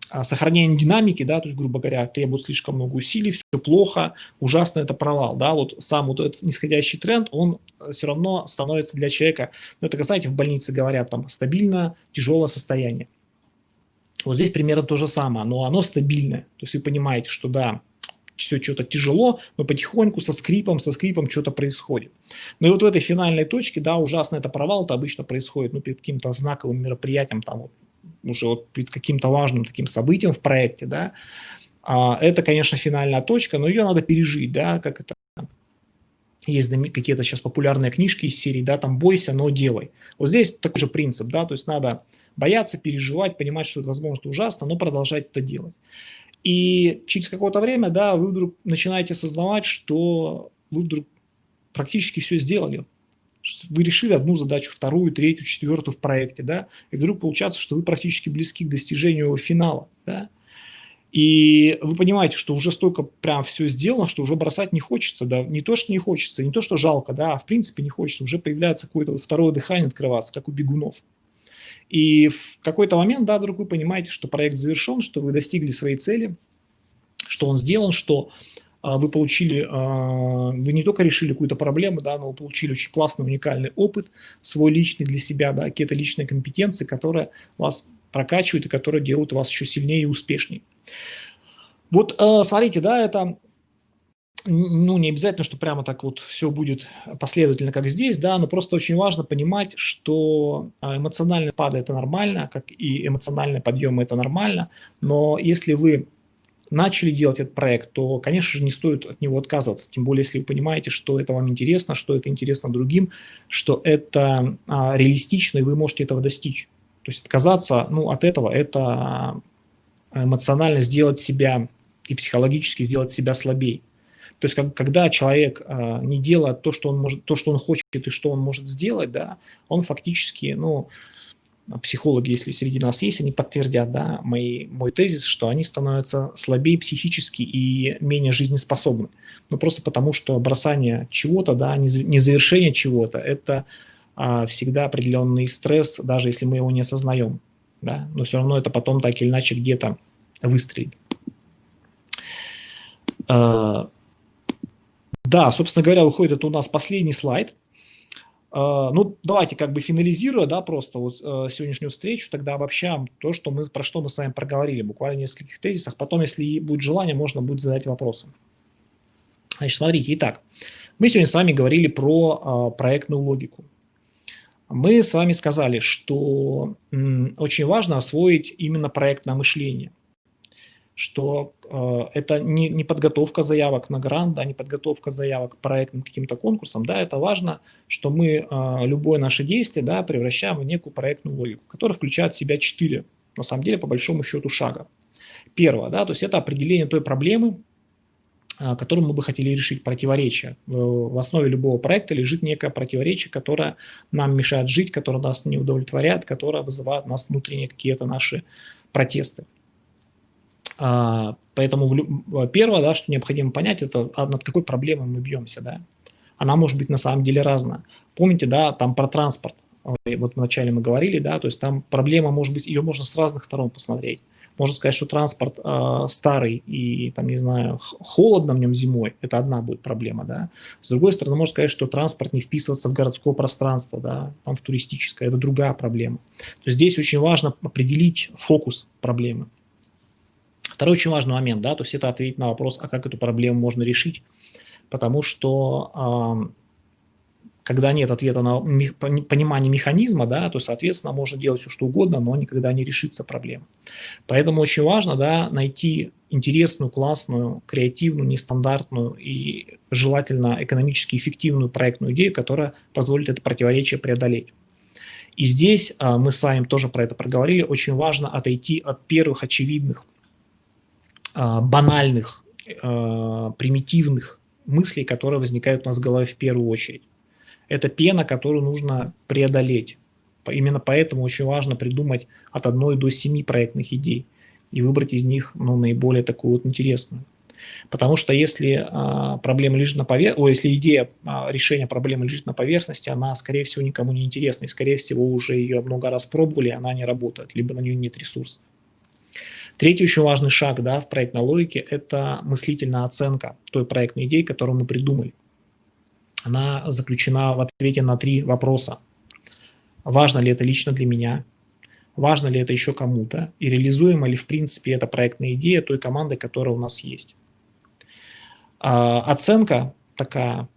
а, сохранение динамики, да, то есть, грубо говоря, требует слишком много усилий, все плохо, ужасно это провал, да, вот сам вот этот нисходящий тренд, он э, все равно становится для человека, ну, это, знаете, в больнице говорят, там, стабильно, тяжелое состояние. Вот здесь примерно то же самое, но оно стабильное, то есть вы понимаете, что да, все что-то тяжело, но потихоньку со скрипом, со скрипом что-то происходит. Ну и вот в этой финальной точке, да, ужасно это провал, это обычно происходит, ну, перед каким-то знаковым мероприятием, там, вот, уже вот перед каким-то важным таким событием в проекте, да, а, это, конечно, финальная точка, но ее надо пережить, да, как это есть какие-то сейчас популярные книжки из серии, да, там «бойся, но делай». Вот здесь такой же принцип, да, то есть надо бояться, переживать, понимать, что это, возможно, ужасно, но продолжать это делать. И через какое-то время, да, вы вдруг начинаете осознавать, что вы вдруг практически все сделали. Вы решили одну задачу, вторую, третью, четвертую в проекте, да, и вдруг получается, что вы практически близки к достижению финала, да. И вы понимаете, что уже столько прям все сделано, что уже бросать не хочется, да, не то, что не хочется, не то, что жалко, да, а в принципе не хочется, уже появляется какое-то второе дыхание открываться, как у бегунов. И в какой-то момент, да, вдруг вы понимаете, что проект завершен, что вы достигли своей цели, что он сделан, что а, вы получили, а, вы не только решили какую-то проблему, да, но вы получили очень классный, уникальный опыт, свой личный для себя, да, какие-то личные компетенции, которые вас прокачивают и которые делают вас еще сильнее и успешнее. Вот а, смотрите, да, это ну, не обязательно, что прямо так вот все будет последовательно, как здесь, да, но просто очень важно понимать, что а, эмоциональные спады – это нормально, как и эмоциональные подъемы – это нормально, но если вы начали делать этот проект, то, конечно же, не стоит от него отказываться, тем более, если вы понимаете, что это вам интересно, что это интересно другим, что это а, реалистично, и вы можете этого достичь. То есть отказаться ну, от этого – это эмоционально сделать себя и психологически сделать себя слабее. То есть, как, когда человек э, не делает то, что он может, то, что он хочет и что он может сделать, да, он фактически, ну, психологи, если среди нас есть, они подтвердят, да, мои, мой тезис, что они становятся слабее психически и менее жизнеспособны. Ну, просто потому, что бросание чего-то, да, незавершение чего-то, это а, всегда определенный стресс, даже если мы его не осознаем, да, но все равно это потом так или иначе где-то выстрелит. А, да, собственно говоря, выходит это у нас последний слайд. А, ну, давайте как бы финализируя, да, просто вот э, сегодняшнюю встречу, тогда обобщаем то, что мы, про что мы с вами проговорили, буквально в нескольких тезисах. Потом, если будет желание, можно будет задать вопросы. Значит, смотрите, итак, мы сегодня с вами говорили про э, проектную логику. Мы с вами сказали, что очень важно освоить именно проектное мышление – что э, это не, не подготовка заявок на грант, да, не подготовка заявок к проектным каким-то конкурсам, да, это важно, что мы э, любое наше действие, да, превращаем в некую проектную логику, которая включает в себя четыре, на самом деле, по большому счету, шага. Первое, да, то есть это определение той проблемы, э, которую мы бы хотели решить, противоречие. В, в основе любого проекта лежит некое противоречие, которое нам мешает жить, которое нас не удовлетворяет, которое вызывает у нас внутренние какие-то наши протесты. А, поэтому первое, да, что необходимо понять, это а, над какой проблемой мы бьемся. Да? Она может быть на самом деле разная. Помните, да, там про транспорт. Вот вначале мы говорили, да, то есть там проблема может быть, ее можно с разных сторон посмотреть. Можно сказать, что транспорт э, старый и, там, не знаю, холодно в нем зимой, это одна будет проблема, да. С другой стороны, можно сказать, что транспорт не вписывается в городское пространство, да, там в туристическое, это другая проблема. То есть здесь очень важно определить фокус проблемы. Второй очень важный момент, да, то есть это ответить на вопрос, а как эту проблему можно решить, потому что когда нет ответа на понимание механизма, да, то, соответственно, можно делать все, что угодно, но никогда не решится проблема. Поэтому очень важно да, найти интересную, классную, креативную, нестандартную и желательно экономически эффективную проектную идею, которая позволит это противоречие преодолеть. И здесь а, мы с вами тоже про это проговорили, очень важно отойти от первых очевидных банальных, а, примитивных мыслей, которые возникают у нас в голове в первую очередь. Это пена, которую нужно преодолеть. Именно поэтому очень важно придумать от одной до семи проектных идей и выбрать из них ну, наиболее такую вот интересную. Потому что если а, проблема лежит на поверхности, если идея а, решения проблемы лежит на поверхности, она, скорее всего, никому не интересна, и, скорее всего, уже ее много раз пробовали, она не работает, либо на нее нет ресурсов. Третий очень важный шаг да, в проектной логике – это мыслительная оценка той проектной идеи, которую мы придумали. Она заключена в ответе на три вопроса. Важно ли это лично для меня? Важно ли это еще кому-то? И реализуема ли в принципе эта проектная идея той команды, которая у нас есть? А, оценка такая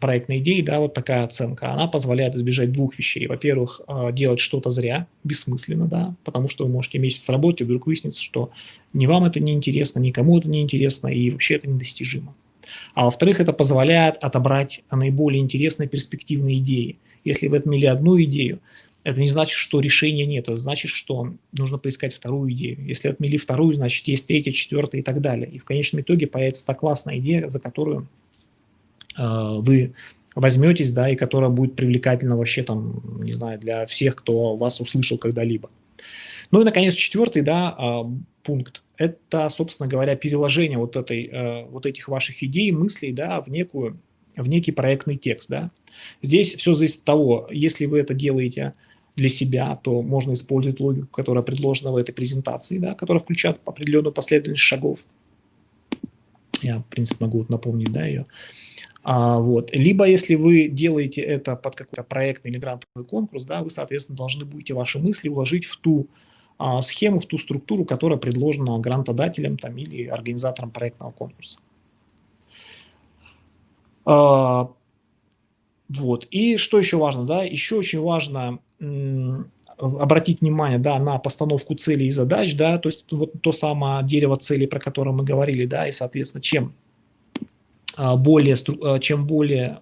проектной идеи, да, вот такая оценка, она позволяет избежать двух вещей. Во-первых, э, делать что-то зря, бессмысленно, да, потому что вы можете месяц работать, и вдруг выяснится, что ни вам это не интересно, никому это не интересно, и вообще это недостижимо. А во-вторых, это позволяет отобрать наиболее интересные перспективные идеи. Если вы отмели одну идею, это не значит, что решения нет, это значит, что нужно поискать вторую идею. Если отмели вторую, значит, есть третья, четвертая и так далее. И в конечном итоге появится та классная идея, за которую Э, вы возьметесь, да, и которая будет привлекательна вообще там, не знаю, для всех, кто вас услышал когда-либо. Ну и, наконец, четвертый, да, а, пункт. Это, собственно говоря, переложение вот, этой, э, вот этих ваших идей, мыслей, да, в, некую, в некий проектный текст, да. Здесь все зависит от того, если вы это делаете для себя, то можно использовать логику, которая предложена в этой презентации, да, которая включает определенную последовательность шагов. Я, в принципе, могу напомнить, да, ее. А, вот. Либо если вы делаете это под какой-то проектный или грантовый конкурс, да, вы, соответственно, должны будете ваши мысли уложить в ту а, схему, в ту структуру, которая предложена грантодателем там, или организатором проектного конкурса. А, вот. И что еще важно? Да? Еще очень важно обратить внимание да, на постановку целей и задач, да, то есть вот то самое дерево целей, про которое мы говорили, да, и, соответственно, чем более, а, чем более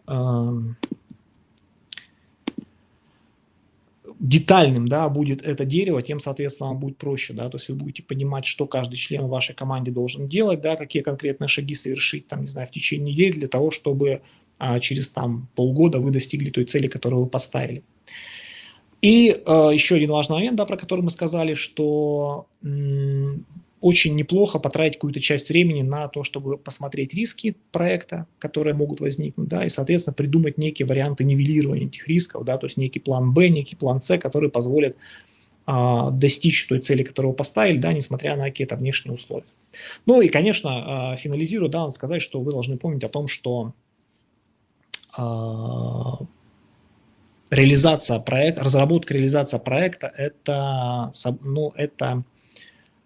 детальным, да, будет это дерево, тем, соответственно, вам будет проще, да, то есть вы будете понимать, что каждый член вашей команде должен делать, да, какие конкретные шаги совершить, там, не знаю, в течение недели для того, чтобы а, через там полгода вы достигли той цели, которую вы поставили. И э, еще один важный момент, да, про который мы сказали, что очень неплохо потратить какую-то часть времени на то, чтобы посмотреть риски проекта, которые могут возникнуть, да, и, соответственно, придумать некие варианты нивелирования этих рисков, да, то есть некий план Б, некий план С, который позволит а, достичь той цели, которую поставили, да, несмотря на какие-то внешние условия. Ну и, конечно, а, финализируя, да, сказать, что вы должны помнить о том, что а, реализация проекта, разработка, реализация проекта – это, ну, это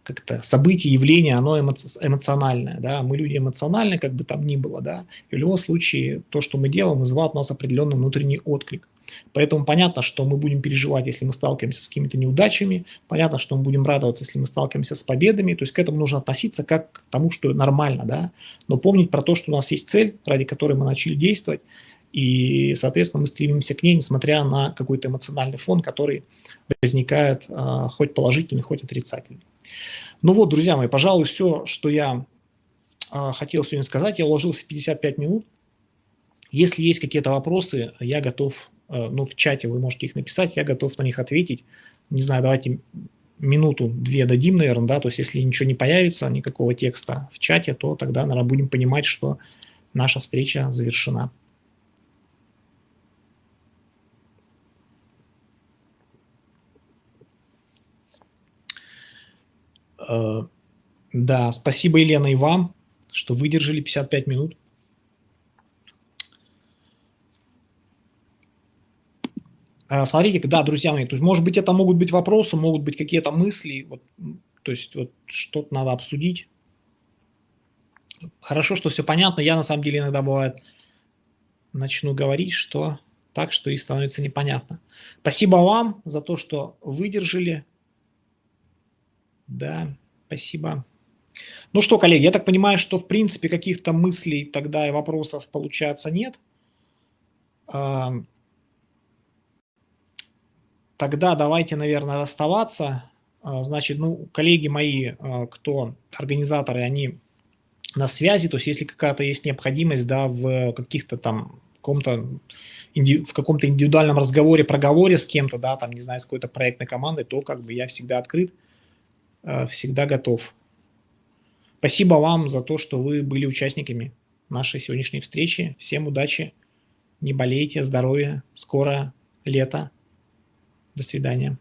как-то событие, явление, оно эмоциональное, да, мы люди эмоциональны, как бы там ни было, да, и в любом случае то, что мы делаем, вызывает у нас определенный внутренний отклик. Поэтому понятно, что мы будем переживать, если мы сталкиваемся с какими-то неудачами, понятно, что мы будем радоваться, если мы сталкиваемся с победами, то есть к этому нужно относиться как к тому, что нормально, да, но помнить про то, что у нас есть цель, ради которой мы начали действовать, и, соответственно, мы стремимся к ней, несмотря на какой-то эмоциональный фон, который возникает а, хоть положительный, хоть отрицательный. Ну вот, друзья мои, пожалуй, все, что я э, хотел сегодня сказать. Я уложился в 55 минут. Если есть какие-то вопросы, я готов, э, ну, в чате вы можете их написать, я готов на них ответить. Не знаю, давайте минуту-две дадим, наверное, да, то есть если ничего не появится, никакого текста в чате, то тогда, наверное, будем понимать, что наша встреча завершена. Да, спасибо, Елена, и вам, что выдержали 55 минут. Э, смотрите, да, друзья мои, то есть, может быть, это могут быть вопросы, могут быть какие-то мысли, вот, то есть вот что-то надо обсудить. Хорошо, что все понятно. Я на самом деле иногда бывает начну говорить, что так, что и становится непонятно. Спасибо вам за то, что выдержали. Да, спасибо. Ну что, коллеги, я так понимаю, что в принципе каких-то мыслей тогда и вопросов получается нет. Тогда давайте, наверное, расставаться. А, значит, ну, коллеги мои, а, кто организаторы, они на связи, то есть если какая-то есть необходимость, да, в каких-то там каком-то в каком-то индивидуальном разговоре, проговоре с кем-то, да, там, не знаю, с какой-то проектной командой, то как бы я всегда открыт всегда готов. Спасибо вам за то, что вы были участниками нашей сегодняшней встречи. Всем удачи, не болейте, здоровья, скоро лето. До свидания.